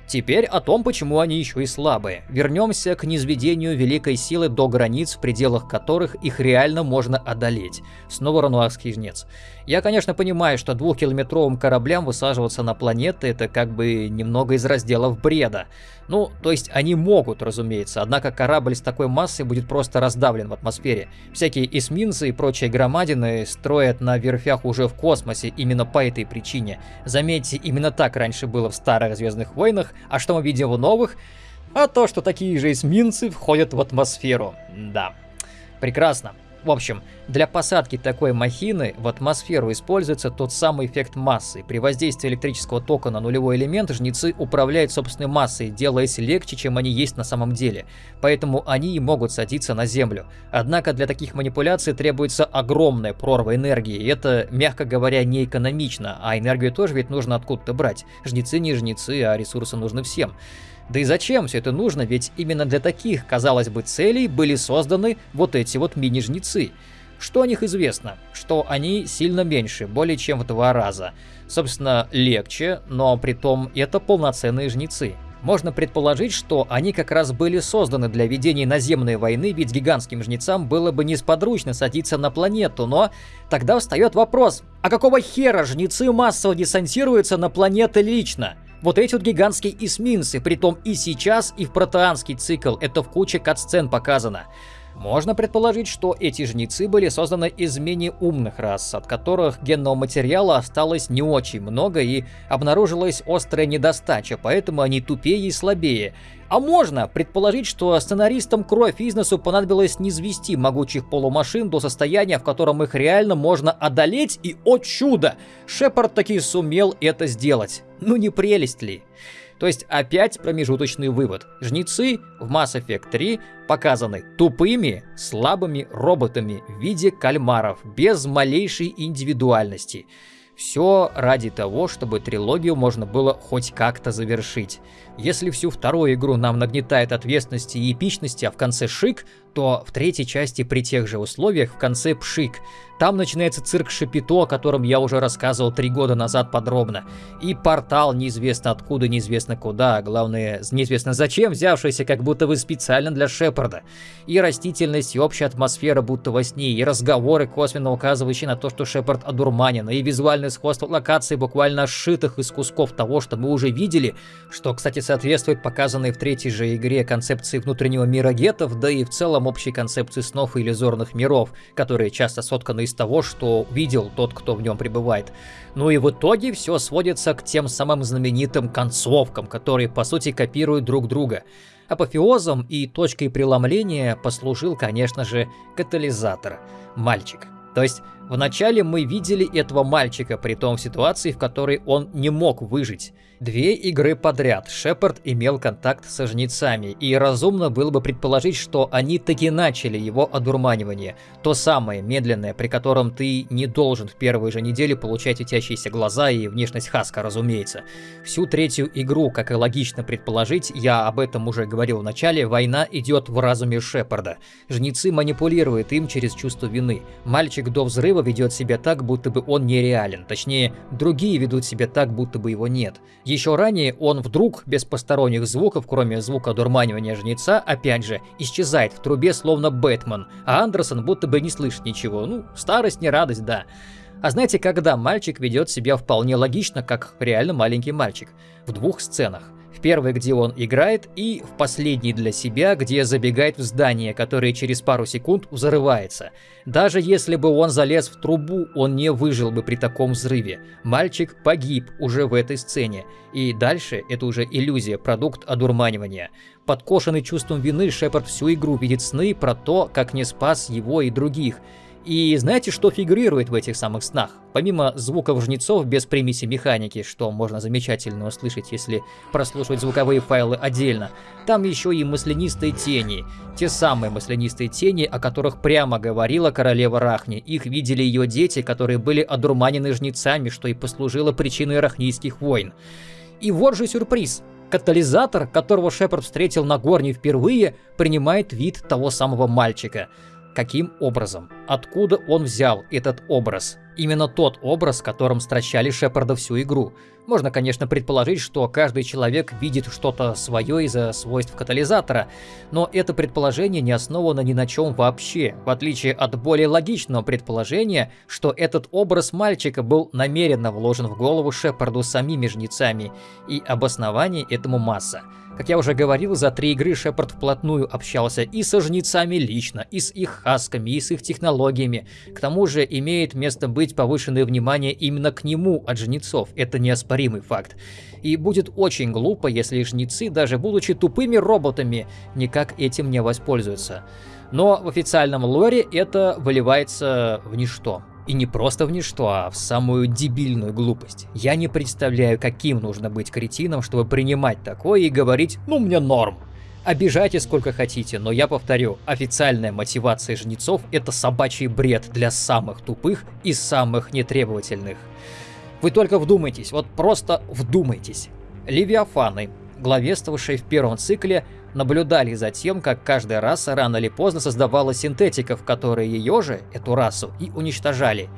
Теперь о том, почему они еще и слабые. Вернемся к низведению великой силы до границ, в пределах которых их реально можно одолеть. Снова рануарский жнец. Я, конечно, понимаю, что двухкилометровым кораблям высаживаться на планеты это как бы немного из разделов бреда. Ну, то есть они могут, разумеется, однако корабль с такой массой будет просто раздавлен в атмосфере. Всякие эсминцы и прочие громадины строят на верфях уже в космосе именно по этой причине. Заметьте, именно так раньше было в старых Звездных войнах, а что мы видим в новых? А то, что такие же эсминцы входят в атмосферу. Да, прекрасно. В общем, для посадки такой махины в атмосферу используется тот самый эффект массы. При воздействии электрического тока на нулевой элемент жнецы управляют собственной массой, делаясь легче, чем они есть на самом деле. Поэтому они и могут садиться на Землю. Однако для таких манипуляций требуется огромная прорва энергии, и это, мягко говоря, не экономично, а энергию тоже ведь нужно откуда-то брать. Жнецы не жнецы, а ресурсы нужны всем. Да и зачем все это нужно, ведь именно для таких, казалось бы, целей были созданы вот эти вот мини-жнецы. Что о них известно? Что они сильно меньше, более чем в два раза. Собственно, легче, но при том это полноценные жнецы. Можно предположить, что они как раз были созданы для ведения наземной войны, ведь гигантским жнецам было бы несподручно садиться на планету, но тогда встает вопрос, а какого хера жнецы массово десантируются на планеты лично? Вот эти вот гигантские эсминцы, притом и сейчас, и в протеанский цикл, это в куче катсцен показано. Можно предположить, что эти жнецы были созданы из менее умных рас, от которых генного материала осталось не очень много и обнаружилась острая недостача, поэтому они тупее и слабее. А можно предположить, что сценаристам кровь бизнесу понадобилось низвести могучих полумашин до состояния, в котором их реально можно одолеть, и, о чудо, Шепард таки сумел это сделать. Ну не прелесть ли? То есть опять промежуточный вывод. Жнецы в Mass Effect 3 показаны тупыми, слабыми роботами в виде кальмаров, без малейшей индивидуальности. Все ради того, чтобы трилогию можно было хоть как-то завершить. Если всю вторую игру нам нагнетает ответственности и эпичности, а в конце шик, то в третьей части при тех же условиях в конце пшик. Там начинается цирк Шапито, о котором я уже рассказывал три года назад подробно. И портал неизвестно откуда, неизвестно куда, а главное, неизвестно зачем, взявшийся как будто бы специально для Шепарда. И растительность, и общая атмосфера будто во сне, и разговоры, косвенно указывающие на то, что Шепард одурманен, и визуальное сходство локаций, буквально сшитых из кусков того, что мы уже видели, что, кстати, соответствует показанной в третьей же игре концепции внутреннего мира гетов, да и в целом общей концепции снов и иллюзорных миров, которые часто сотканы из того, что видел тот, кто в нем пребывает. Ну и в итоге все сводится к тем самым знаменитым концовкам, которые по сути копируют друг друга. Апофеозом и точкой преломления послужил, конечно же, катализатор – мальчик. То есть Вначале мы видели этого мальчика, при том в ситуации, в которой он не мог выжить. Две игры подряд Шепард имел контакт со жнецами, и разумно было бы предположить, что они таки начали его одурманивание. То самое медленное, при котором ты не должен в первой же неделе получать утящиеся глаза и внешность Хаска, разумеется. Всю третью игру, как и логично предположить, я об этом уже говорил в начале, война идет в разуме Шепарда. Жнецы манипулируют им через чувство вины. Мальчик до взрыва ведет себя так, будто бы он нереален. Точнее, другие ведут себя так, будто бы его нет. Еще ранее он вдруг, без посторонних звуков, кроме звука дурманивания жнеца, опять же, исчезает в трубе, словно Бэтмен, а Андерсон будто бы не слышит ничего. Ну, старость не радость, да. А знаете, когда мальчик ведет себя вполне логично, как реально маленький мальчик? В двух сценах. В первой, где он играет, и в последней для себя, где забегает в здание, которое через пару секунд взрывается. Даже если бы он залез в трубу, он не выжил бы при таком взрыве. Мальчик погиб уже в этой сцене. И дальше это уже иллюзия, продукт одурманивания. Подкошенный чувством вины, Шепард всю игру видит сны про то, как не спас его и других – и знаете, что фигурирует в этих самых снах? Помимо звуков жнецов без примеси механики, что можно замечательно услышать, если прослушивать звуковые файлы отдельно, там еще и маслянистые тени. Те самые маслянистые тени, о которых прямо говорила королева Рахни. Их видели ее дети, которые были одурманены жнецами, что и послужило причиной рахнийских войн. И вот же сюрприз. Катализатор, которого Шепард встретил на Горне впервые, принимает вид того самого мальчика – Каким образом? Откуда он взял этот образ? Именно тот образ, которым стращали Шепарда всю игру. Можно, конечно, предположить, что каждый человек видит что-то свое из-за свойств катализатора, но это предположение не основано ни на чем вообще, в отличие от более логичного предположения, что этот образ мальчика был намеренно вложен в голову Шепарду самими жнецами, и обоснований этому масса. Как я уже говорил, за три игры Шепард вплотную общался и со жнецами лично, и с их хасками, и с их технологиями. К тому же имеет место быть повышенное внимание именно к нему от жнецов, это неоспоримый факт. И будет очень глупо, если жнецы, даже будучи тупыми роботами, никак этим не воспользуются. Но в официальном лоре это выливается в ничто. И не просто в ничто, а в самую дебильную глупость. Я не представляю, каким нужно быть кретином, чтобы принимать такое и говорить «ну мне норм». Обижайте сколько хотите, но я повторю, официальная мотивация жнецов – это собачий бред для самых тупых и самых нетребовательных. Вы только вдумайтесь, вот просто вдумайтесь. Левиафаны, главествовавшие в первом цикле, наблюдали за тем, как каждая раса рано или поздно создавала синтетиков, которые ее же, эту расу, и уничтожали.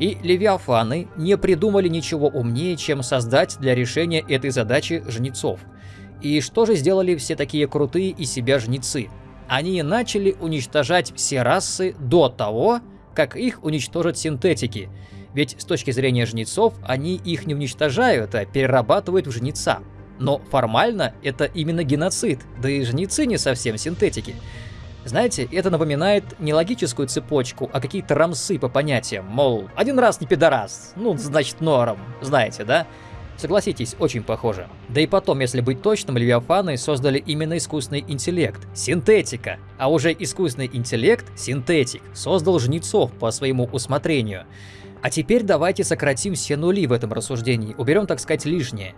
И левиафаны не придумали ничего умнее, чем создать для решения этой задачи жнецов. И что же сделали все такие крутые из себя жнецы? Они начали уничтожать все расы до того, как их уничтожат синтетики. Ведь с точки зрения жнецов, они их не уничтожают, а перерабатывают в жнеца. Но формально это именно геноцид, да и жнецы не совсем синтетики. Знаете, это напоминает не логическую цепочку, а какие-то рамсы по понятиям, мол, один раз не пидорас, ну, значит норм, знаете, да? Согласитесь, очень похоже. Да и потом, если быть точным, Левиафаны создали именно искусственный интеллект. Синтетика. А уже искусственный интеллект, синтетик, создал жнецов по своему усмотрению. А теперь давайте сократим все нули в этом рассуждении, уберем, так сказать, лишнее.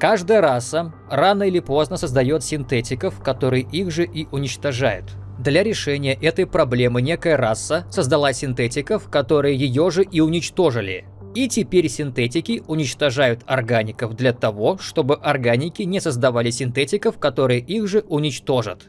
Каждая раса рано или поздно создает синтетиков, которые их же и уничтожают. Для решения этой проблемы некая раса создала синтетиков, которые ее же и уничтожили. И теперь синтетики уничтожают органиков для того, чтобы органики не создавали синтетиков, которые их же уничтожат.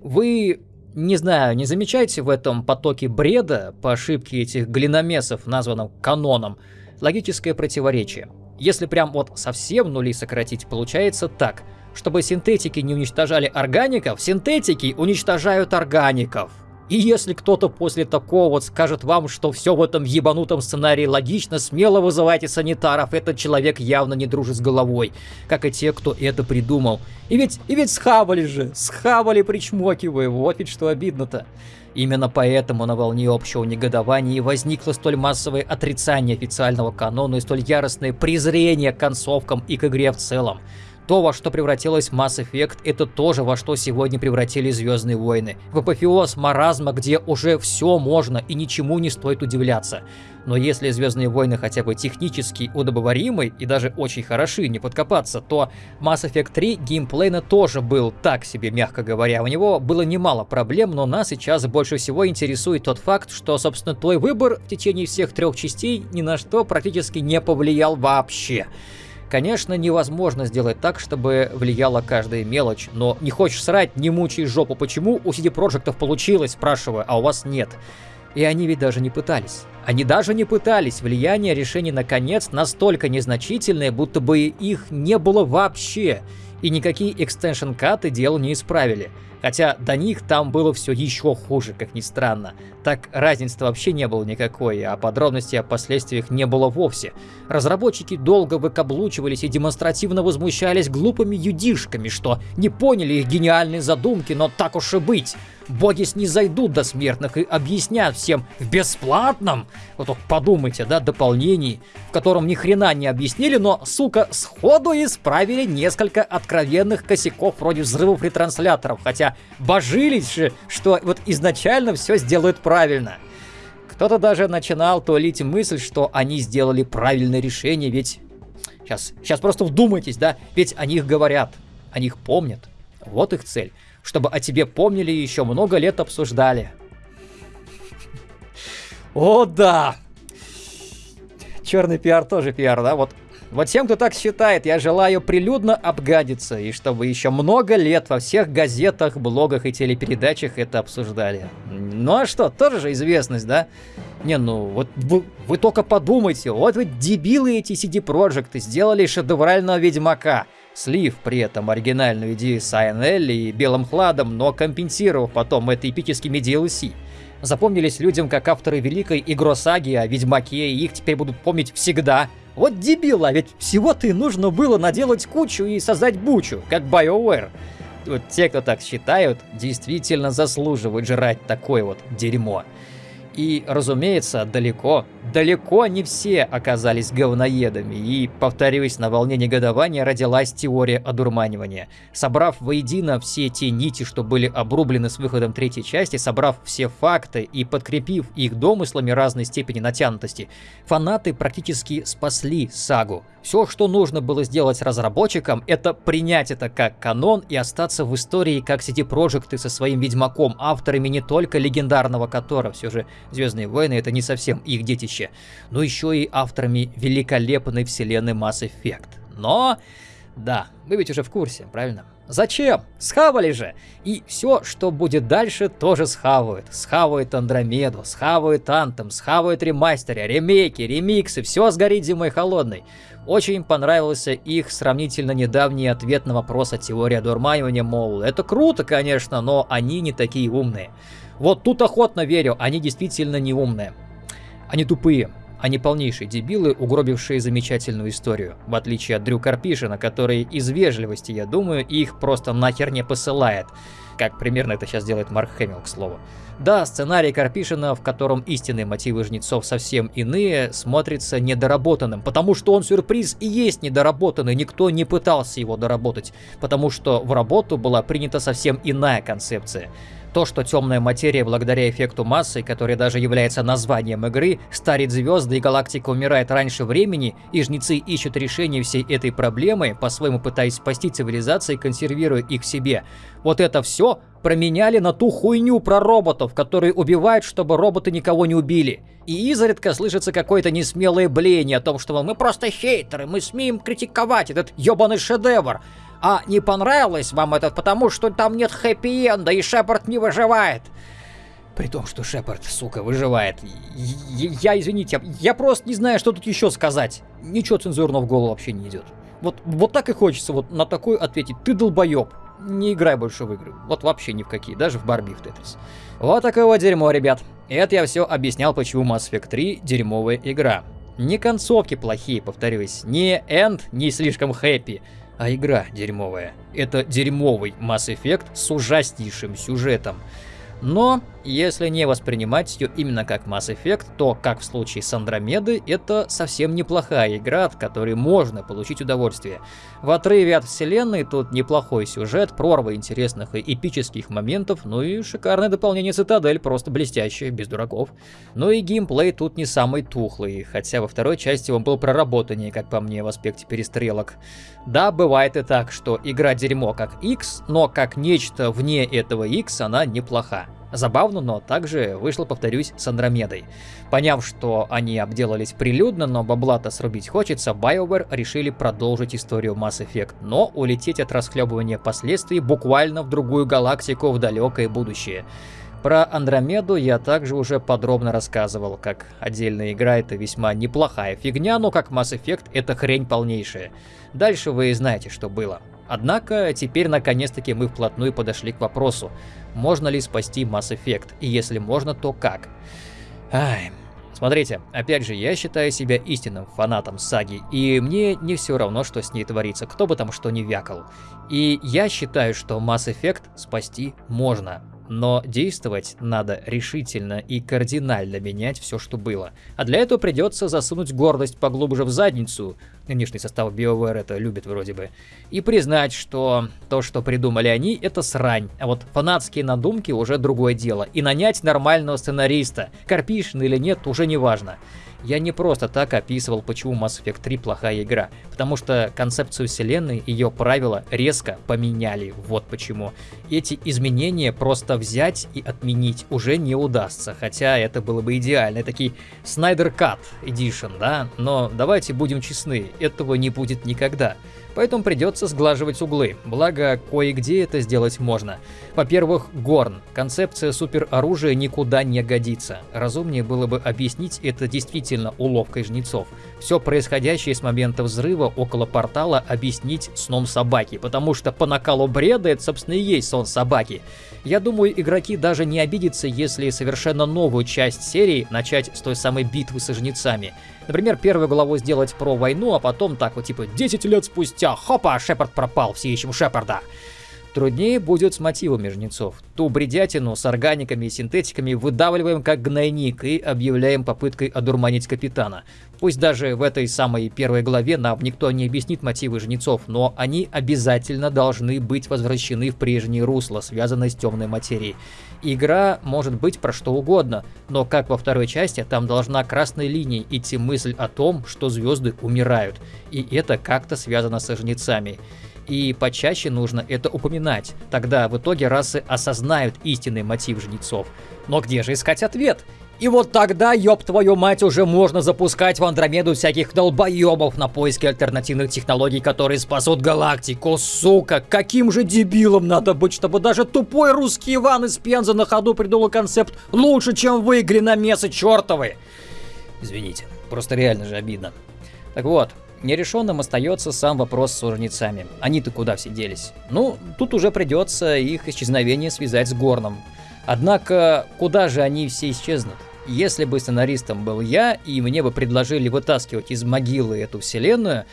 Вы не знаю, не замечаете в этом потоке бреда по ошибке этих глиномесов, названном каноном, логическое противоречие? Если прям вот совсем нули сократить, получается так. Чтобы синтетики не уничтожали органиков, синтетики уничтожают органиков. И если кто-то после такого вот скажет вам, что все в этом ебанутом сценарии логично, смело вызывайте санитаров, этот человек явно не дружит с головой, как и те, кто это придумал. И ведь, и ведь схавали же, схавали причмокивая, вот ведь что обидно-то. Именно поэтому на волне общего негодования возникло столь массовое отрицание официального канона и столь яростное презрение к концовкам и к игре в целом. То, во что превратилась Mass Effect, это тоже во что сегодня превратили Звездные войны. В апофеоз маразма, где уже все можно и ничему не стоит удивляться. Но если Звездные войны хотя бы технически удобоваримы и даже очень хороши, не подкопаться, то Mass Effect 3 геймплейно тоже был так себе, мягко говоря. У него было немало проблем, но нас сейчас больше всего интересует тот факт, что, собственно, твой выбор в течение всех трех частей ни на что практически не повлиял вообще. Конечно, невозможно сделать так, чтобы влияла каждая мелочь, но не хочешь срать, не мучай жопу. Почему у CD Проектов получилось, спрашиваю, а у вас нет? И они ведь даже не пытались. Они даже не пытались. Влияние решений наконец настолько незначительное, будто бы их не было вообще. И никакие экстеншн каты дело не исправили. Хотя до них там было все еще хуже, как ни странно. Так разницы вообще не было никакой, а подробностей о последствиях не было вовсе. Разработчики долго выкаблучивались и демонстративно возмущались глупыми юдишками, что не поняли их гениальные задумки, но так уж и быть. Боги снизойдут до смертных и объяснят всем в бесплатном, вот только подумайте, да, дополнении, в котором ни хрена не объяснили, но, сука, сходу исправили несколько откровенных косяков вроде взрывов ретрансляторов, хотя божились что вот изначально все сделают правильно. Кто-то даже начинал туалить мысль, что они сделали правильное решение, ведь... Сейчас, сейчас просто вдумайтесь, да? Ведь о них говорят, о них помнят. Вот их цель чтобы о тебе помнили и еще много лет обсуждали. О, да! Черный пиар тоже пиар, да? Вот, вот тем, кто так считает, я желаю прилюдно обгадиться, и чтобы еще много лет во всех газетах, блогах и телепередачах это обсуждали. Ну а что, тоже же известность, да? Не, ну вот вы, вы только подумайте, вот вы дебилы эти CD Projekt сделали шедеврального Ведьмака слив при этом оригинальную идею с ANL и белым хладом, но компенсировав потом это эпическими DLC. Запомнились людям как авторы великой игросаги о Ведьмаке, и их теперь будут помнить всегда. Вот дебила, ведь всего-то и нужно было наделать кучу и создать бучу, как BioWare. Вот те, кто так считают, действительно заслуживают жрать такое вот дерьмо. И, разумеется, далеко, далеко не все оказались говноедами, и, повторюсь, на волне негодования родилась теория одурманивания. Собрав воедино все те нити, что были обрублены с выходом третьей части, собрав все факты и подкрепив их домыслами разной степени натянутости, фанаты практически спасли сагу. Все, что нужно было сделать разработчикам, это принять это как канон и остаться в истории как CD Projekt со своим Ведьмаком, авторами не только легендарного Котора, все же Звездные войны это не совсем их детище, но еще и авторами великолепной вселенной Mass Effect. Но, да, вы ведь уже в курсе, правильно? Зачем? Схавали же! И все, что будет дальше, тоже схавают. Схавают Андромеду, схавают Антом, схавают ремастеры, ремейки, ремиксы, все сгорит зимой холодной. Очень понравился их сравнительно недавний ответ на вопрос о теории одурманивания, мол, это круто, конечно, но они не такие умные. Вот тут охотно верю, они действительно не умные. Они тупые. Они полнейшие дебилы, угробившие замечательную историю. В отличие от Дрю Карпишина, который из вежливости, я думаю, их просто нахер не посылает. Как примерно это сейчас делает Марк Хэмилл, к слову. Да, сценарий Карпишина, в котором истинные мотивы жнецов совсем иные, смотрится недоработанным, потому что он сюрприз и есть недоработанный, никто не пытался его доработать, потому что в работу была принята совсем иная концепция. То, что темная материя, благодаря эффекту массы, который даже является названием игры, старит звезды и галактика умирает раньше времени, и жнецы ищут решение всей этой проблемы, по-своему пытаясь спасти цивилизации, консервируя их себе. Вот это все променяли на ту хуйню про роботов, которые убивают, чтобы роботы никого не убили. И изредка слышится какое-то несмелое бление о том, что мы просто хейтеры, мы смеем критиковать этот ебаный шедевр. А не понравилось вам это потому, что там нет хэппи-энда и Шепард не выживает. При том, что Шепард, сука, выживает. Я, извините, я, просто не знаю, что тут еще сказать. Ничего цензурного в голову вообще не идет. Вот, вот так и хочется вот на такой ответить. Ты долбоеб. Не играй больше в игры. Вот вообще ни в какие, даже в Барби в Тетрис. Вот такое вот дерьмо, ребят. Это я все объяснял, почему Mass Effect 3 дерьмовая игра. Не концовки плохие, повторюсь, не энд не слишком хэппи, а игра дерьмовая. Это дерьмовый Mass Effect с ужаснейшим сюжетом. Но, если не воспринимать ее именно как Mass Effect, то, как в случае с Андромедой, это совсем неплохая игра, от которой можно получить удовольствие. В отрыве от вселенной тут неплохой сюжет, прорва интересных и эпических моментов, ну и шикарное дополнение Цитадель, просто блестящее, без дураков. Ну и геймплей тут не самый тухлый, хотя во второй части он был проработаннее, как по мне, в аспекте перестрелок. Да, бывает и так, что игра дерьмо как X, но как нечто вне этого X она неплоха. Забавно, но также вышло, повторюсь, с Андромедой. Поняв, что они обделались прилюдно, но бабла-то срубить хочется, BioWare решили продолжить историю Mass Effect, но улететь от расхлебывания последствий буквально в другую галактику в далекое будущее. Про Андромеду я также уже подробно рассказывал, как отдельная игра это весьма неплохая фигня, но как Mass Effect это хрень полнейшая. Дальше вы знаете, что было. Однако теперь наконец-таки мы вплотную подошли к вопросу, можно ли спасти Mass Effect, и если можно, то как. Ай, Смотрите, опять же, я считаю себя истинным фанатом саги, и мне не все равно, что с ней творится, кто бы там что ни вякал. И я считаю, что Mass Effect спасти можно. Но действовать надо решительно и кардинально менять все, что было. А для этого придется засунуть гордость поглубже в задницу, нынешний состав BioWare это любит вроде бы, и признать, что то, что придумали они, это срань. А вот фанатские надумки уже другое дело. И нанять нормального сценариста, карпишн или нет, уже не важно. Я не просто так описывал, почему Mass Effect 3 плохая игра, потому что концепцию вселенной, ее правила резко поменяли, вот почему. Эти изменения просто взять и отменить уже не удастся, хотя это было бы идеально, такие Snyder Cut Edition, да, но давайте будем честны, этого не будет никогда поэтому придется сглаживать углы, благо кое-где это сделать можно. Во-первых, Горн. Концепция супероружия никуда не годится. Разумнее было бы объяснить это действительно уловкой жнецов. Все происходящее с момента взрыва около портала объяснить сном собаки, потому что по накалу бреда это, собственно, и есть сон собаки. Я думаю, игроки даже не обидятся, если совершенно новую часть серии начать с той самой битвы со жнецами. Например, первую главу сделать про войну, а потом так вот типа 10 лет спустя, хопа, Шепард пропал, все ищем Шепарда. Труднее будет с мотивами жнецов. Ту бредятину с органиками и синтетиками выдавливаем как гнойник и объявляем попыткой одурманить капитана. Пусть даже в этой самой первой главе нам никто не объяснит мотивы жнецов, но они обязательно должны быть возвращены в прежнее русло, связанное с темной материей. Игра может быть про что угодно, но как во второй части, там должна красной линией идти мысль о том, что звезды умирают, и это как-то связано со жнецами и почаще нужно это упоминать. Тогда в итоге расы осознают истинный мотив жнецов. Но где же искать ответ? И вот тогда, ёб твою мать, уже можно запускать в Андромеду всяких долбоёбов на поиски альтернативных технологий, которые спасут галактику. Сука, каким же дебилом надо быть, чтобы даже тупой русский Иван из Пензы на ходу придумал концепт лучше, чем в игре на месы чертовы. Извините, просто реально же обидно. Так вот, Нерешенным остается сам вопрос с жнецами. Они-то куда все делись? Ну, тут уже придется их исчезновение связать с Горном. Однако, куда же они все исчезнут? Если бы сценаристом был я, и мне бы предложили вытаскивать из могилы эту вселенную,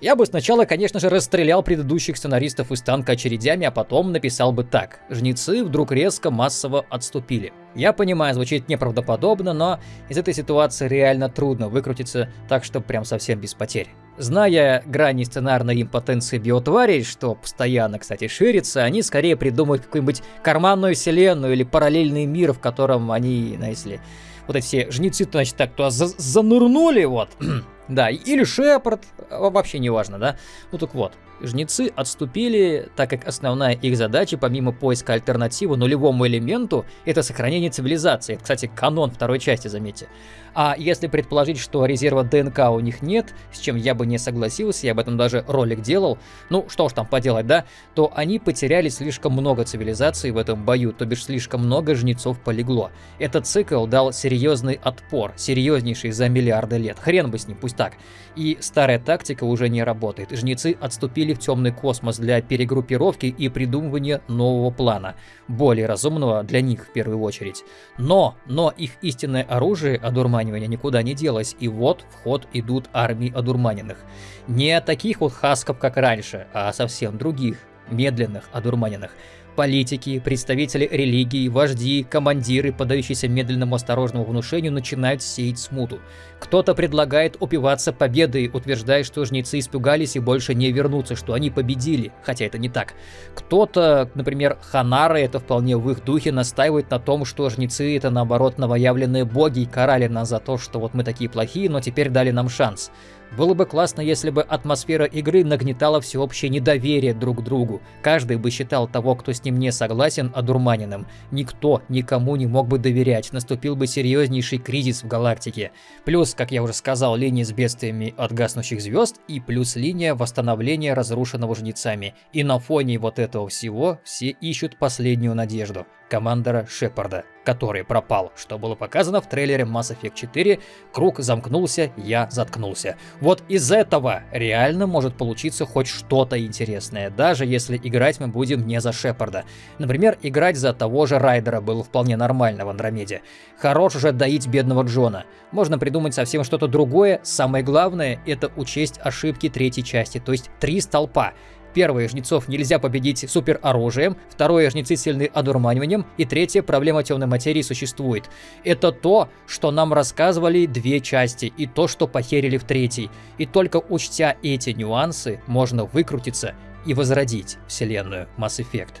я бы сначала, конечно же, расстрелял предыдущих сценаристов из танка очередями, а потом написал бы так. Жнецы вдруг резко массово отступили. Я понимаю, звучит неправдоподобно, но из этой ситуации реально трудно выкрутиться так, что прям совсем без потерь. Зная грани сценарной импотенции биотварей, что постоянно, кстати, ширится, они скорее придумают какую-нибудь карманную вселенную или параллельный мир, в котором они, знаете ли, вот эти все жнецы, значит, так туда за занырнули, вот, (clears throat) да, или Шепард, вообще не важно, да. Ну так вот, жнецы отступили, так как основная их задача, помимо поиска альтернативы нулевому элементу, это сохранение цивилизации. Это, кстати, канон второй части, заметьте. А если предположить, что резерва ДНК у них нет, с чем я бы не согласился, я об этом даже ролик делал, ну что уж там поделать, да, то они потеряли слишком много цивилизаций в этом бою, то бишь слишком много жнецов полегло. Этот цикл дал серьезный отпор, серьезнейший за миллиарды лет. Хрен бы с ним, пусть так. И старая тактика уже не работает. Жнецы отступили в темный космос для перегруппировки и придумывания нового плана, более разумного для них в первую очередь. Но, но их истинное оружие, одурманивание, никуда не делось, и вот в ход идут армии одурманенных. Не таких вот хасков, как раньше, а совсем других, медленных одурманенных политики, представители религии, вожди, командиры, подающиеся медленному осторожному внушению, начинают сеять смуту. Кто-то предлагает упиваться победой, утверждая, что жнецы испугались и больше не вернутся, что они победили, хотя это не так. Кто-то, например, Ханары, это вполне в их духе, настаивает на том, что жнецы это наоборот новоявленные боги и карали нас за то, что вот мы такие плохие, но теперь дали нам шанс. Было бы классно, если бы атмосфера игры нагнетала всеобщее недоверие друг к другу. Каждый бы считал того, кто с ним не согласен, одурманенным. Никто никому не мог бы доверять, наступил бы серьезнейший кризис в галактике. Плюс, как я уже сказал, линии с бедствиями от гаснущих звезд и плюс линия восстановления разрушенного жнецами. И на фоне вот этого всего все ищут последнюю надежду – командора Шепарда. Который пропал, что было показано в трейлере Mass Effect 4. Круг замкнулся, я заткнулся. Вот из этого реально может получиться хоть что-то интересное, даже если играть мы будем не за Шепарда. Например, играть за того же Райдера было вполне нормально в Андромеде. Хорош уже доить бедного Джона. Можно придумать совсем что-то другое, самое главное это учесть ошибки третьей части, то есть три столпа. Первое, жнецов нельзя победить супероружием, второе, жнецы сильны одурманиванием, и третье, проблема темной материи существует. Это то, что нам рассказывали две части, и то, что похерили в третьей. И только учтя эти нюансы, можно выкрутиться и возродить вселенную Mass Effect.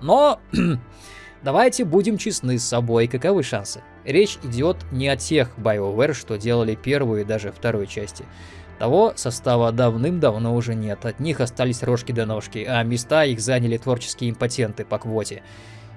Но (clears throat) давайте будем честны с собой, каковы шансы? Речь идет не о тех BioWare, что делали первую и даже вторую части. Того состава давным-давно уже нет, от них остались рожки до ножки, а места их заняли творческие импотенты по квоте.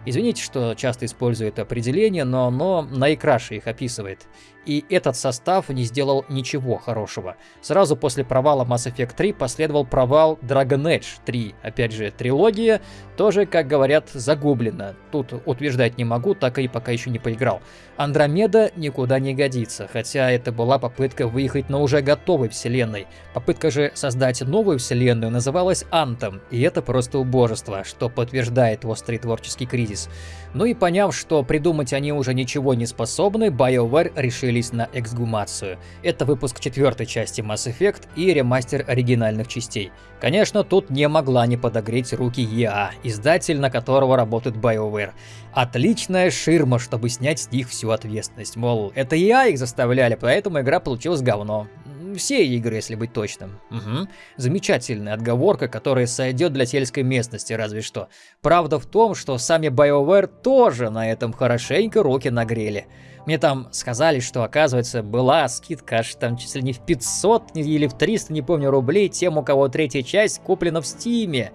Извините, что часто использую это определение, но оно наикраше их описывает. И этот состав не сделал ничего хорошего. Сразу после провала Mass Effect 3 последовал провал Dragon Age 3. Опять же, трилогия тоже, как говорят, загублена. Тут утверждать не могу, так и пока еще не поиграл. Андромеда никуда не годится, хотя это была попытка выехать на уже готовой вселенной. Попытка же создать новую вселенную называлась Антом, и это просто убожество, что подтверждает острый творческий кризис. Ну и поняв, что придумать они уже ничего не способны, BioWare решились на эксгумацию. Это выпуск четвертой части Mass Effect и ремастер оригинальных частей. Конечно, тут не могла не подогреть руки EA, издатель, на которого работает BioWare. Отличная ширма, чтобы снять с них всю ответственность. Мол, это EA их заставляли, поэтому игра получилась говно. Все игры, если быть точным. Угу. Замечательная отговорка, которая сойдет для сельской местности, разве что. Правда в том, что сами BioWare тоже на этом хорошенько руки нагрели. Мне там сказали, что, оказывается, была скидка аж там чуть ли не в 500 или в 300, не помню, рублей тем, у кого третья часть куплена в Стиме.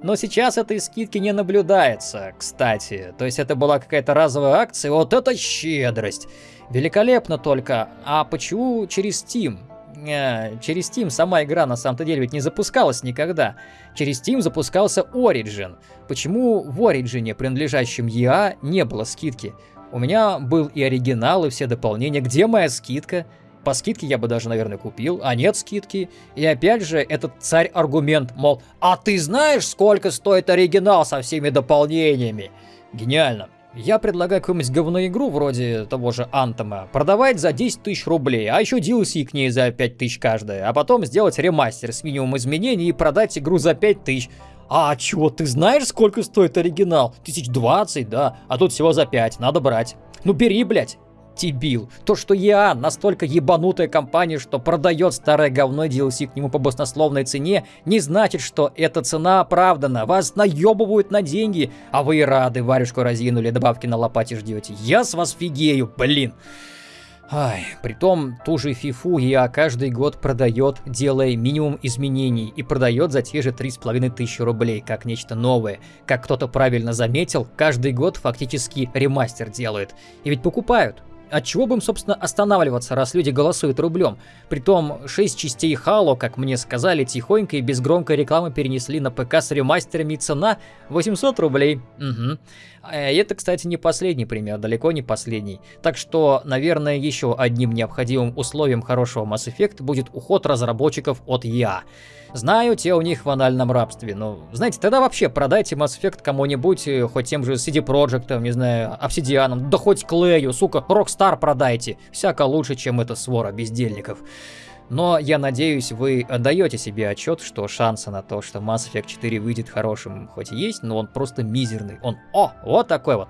Но сейчас этой скидки не наблюдается, кстати. То есть это была какая-то разовая акция, вот это щедрость. Великолепно только. А почему через Steam? Э, через Steam сама игра на самом-то деле ведь не запускалась никогда. Через Steam запускался Origin. Почему в Origin, принадлежащем EA, не было скидки? У меня был и оригинал, и все дополнения. Где моя скидка? По скидке я бы даже, наверное, купил, а нет скидки. И опять же, этот царь-аргумент, мол, а ты знаешь, сколько стоит оригинал со всеми дополнениями? Гениально. Я предлагаю какую-нибудь говноигру вроде того же Антома продавать за 10 тысяч рублей, а еще DLC к ней за 5 тысяч каждая, а потом сделать ремастер с минимум изменений и продать игру за 5 тысяч. А чего, ты знаешь, сколько стоит оригинал? Тысяч двадцать, да, а тут всего за 5, надо брать. Ну бери, блядь дебил. То, что я настолько ебанутая компания, что продает старое говно DLC к нему по баснословной цене, не значит, что эта цена оправдана. Вас наебывают на деньги, а вы и рады варежку разинули, добавки на лопате ждете. Я с вас фигею, блин. Ай, притом ту же фифу я каждый год продает, делая минимум изменений, и продает за те же 3,5 тысячи рублей, как нечто новое. Как кто-то правильно заметил, каждый год фактически ремастер делают. И ведь покупают. От чего бы им, собственно, останавливаться, раз люди голосуют рублем? Притом, 6 частей Halo, как мне сказали, тихонько и без громкой рекламы перенесли на ПК с ремастерами, и цена 800 рублей. Угу. Это, кстати, не последний пример, далеко не последний. Так что, наверное, еще одним необходимым условием хорошего Mass Effect будет уход разработчиков от EA. Знаю, те у них в анальном рабстве, но, знаете, тогда вообще продайте Mass Effect кому-нибудь, э, хоть тем же CD Projekt, не знаю, Obsidian, да хоть Клею, сука, Rockstar продайте. Всяко лучше, чем эта свора бездельников. Но я надеюсь, вы отдаете себе отчет, что шансы на то, что Mass Effect 4 выйдет хорошим, хоть и есть, но он просто мизерный. Он, о, вот такой вот.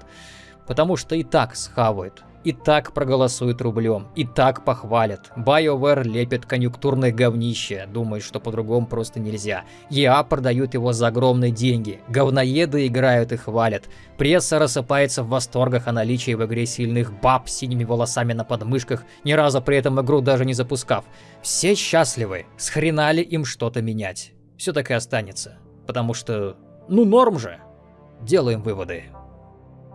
Потому что и так схавает и так проголосуют рублем, и так похвалят. BioWare лепит конъюнктурное говнище, думает, что по-другому просто нельзя. EA продают его за огромные деньги, говноеды играют и хвалят. Пресса рассыпается в восторгах о наличии в игре сильных баб с синими волосами на подмышках, ни разу при этом игру даже не запускав. Все счастливы, с ли им что-то менять? Все так и останется, потому что, ну норм же. Делаем выводы.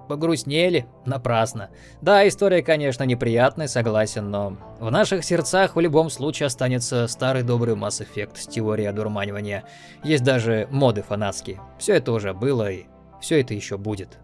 Погрустнели? Напрасно. Да, история, конечно, неприятная, согласен, но в наших сердцах в любом случае останется старый добрый Mass Effect с теорией одурманивания. Есть даже моды фанатские. Все это уже было и все это еще будет.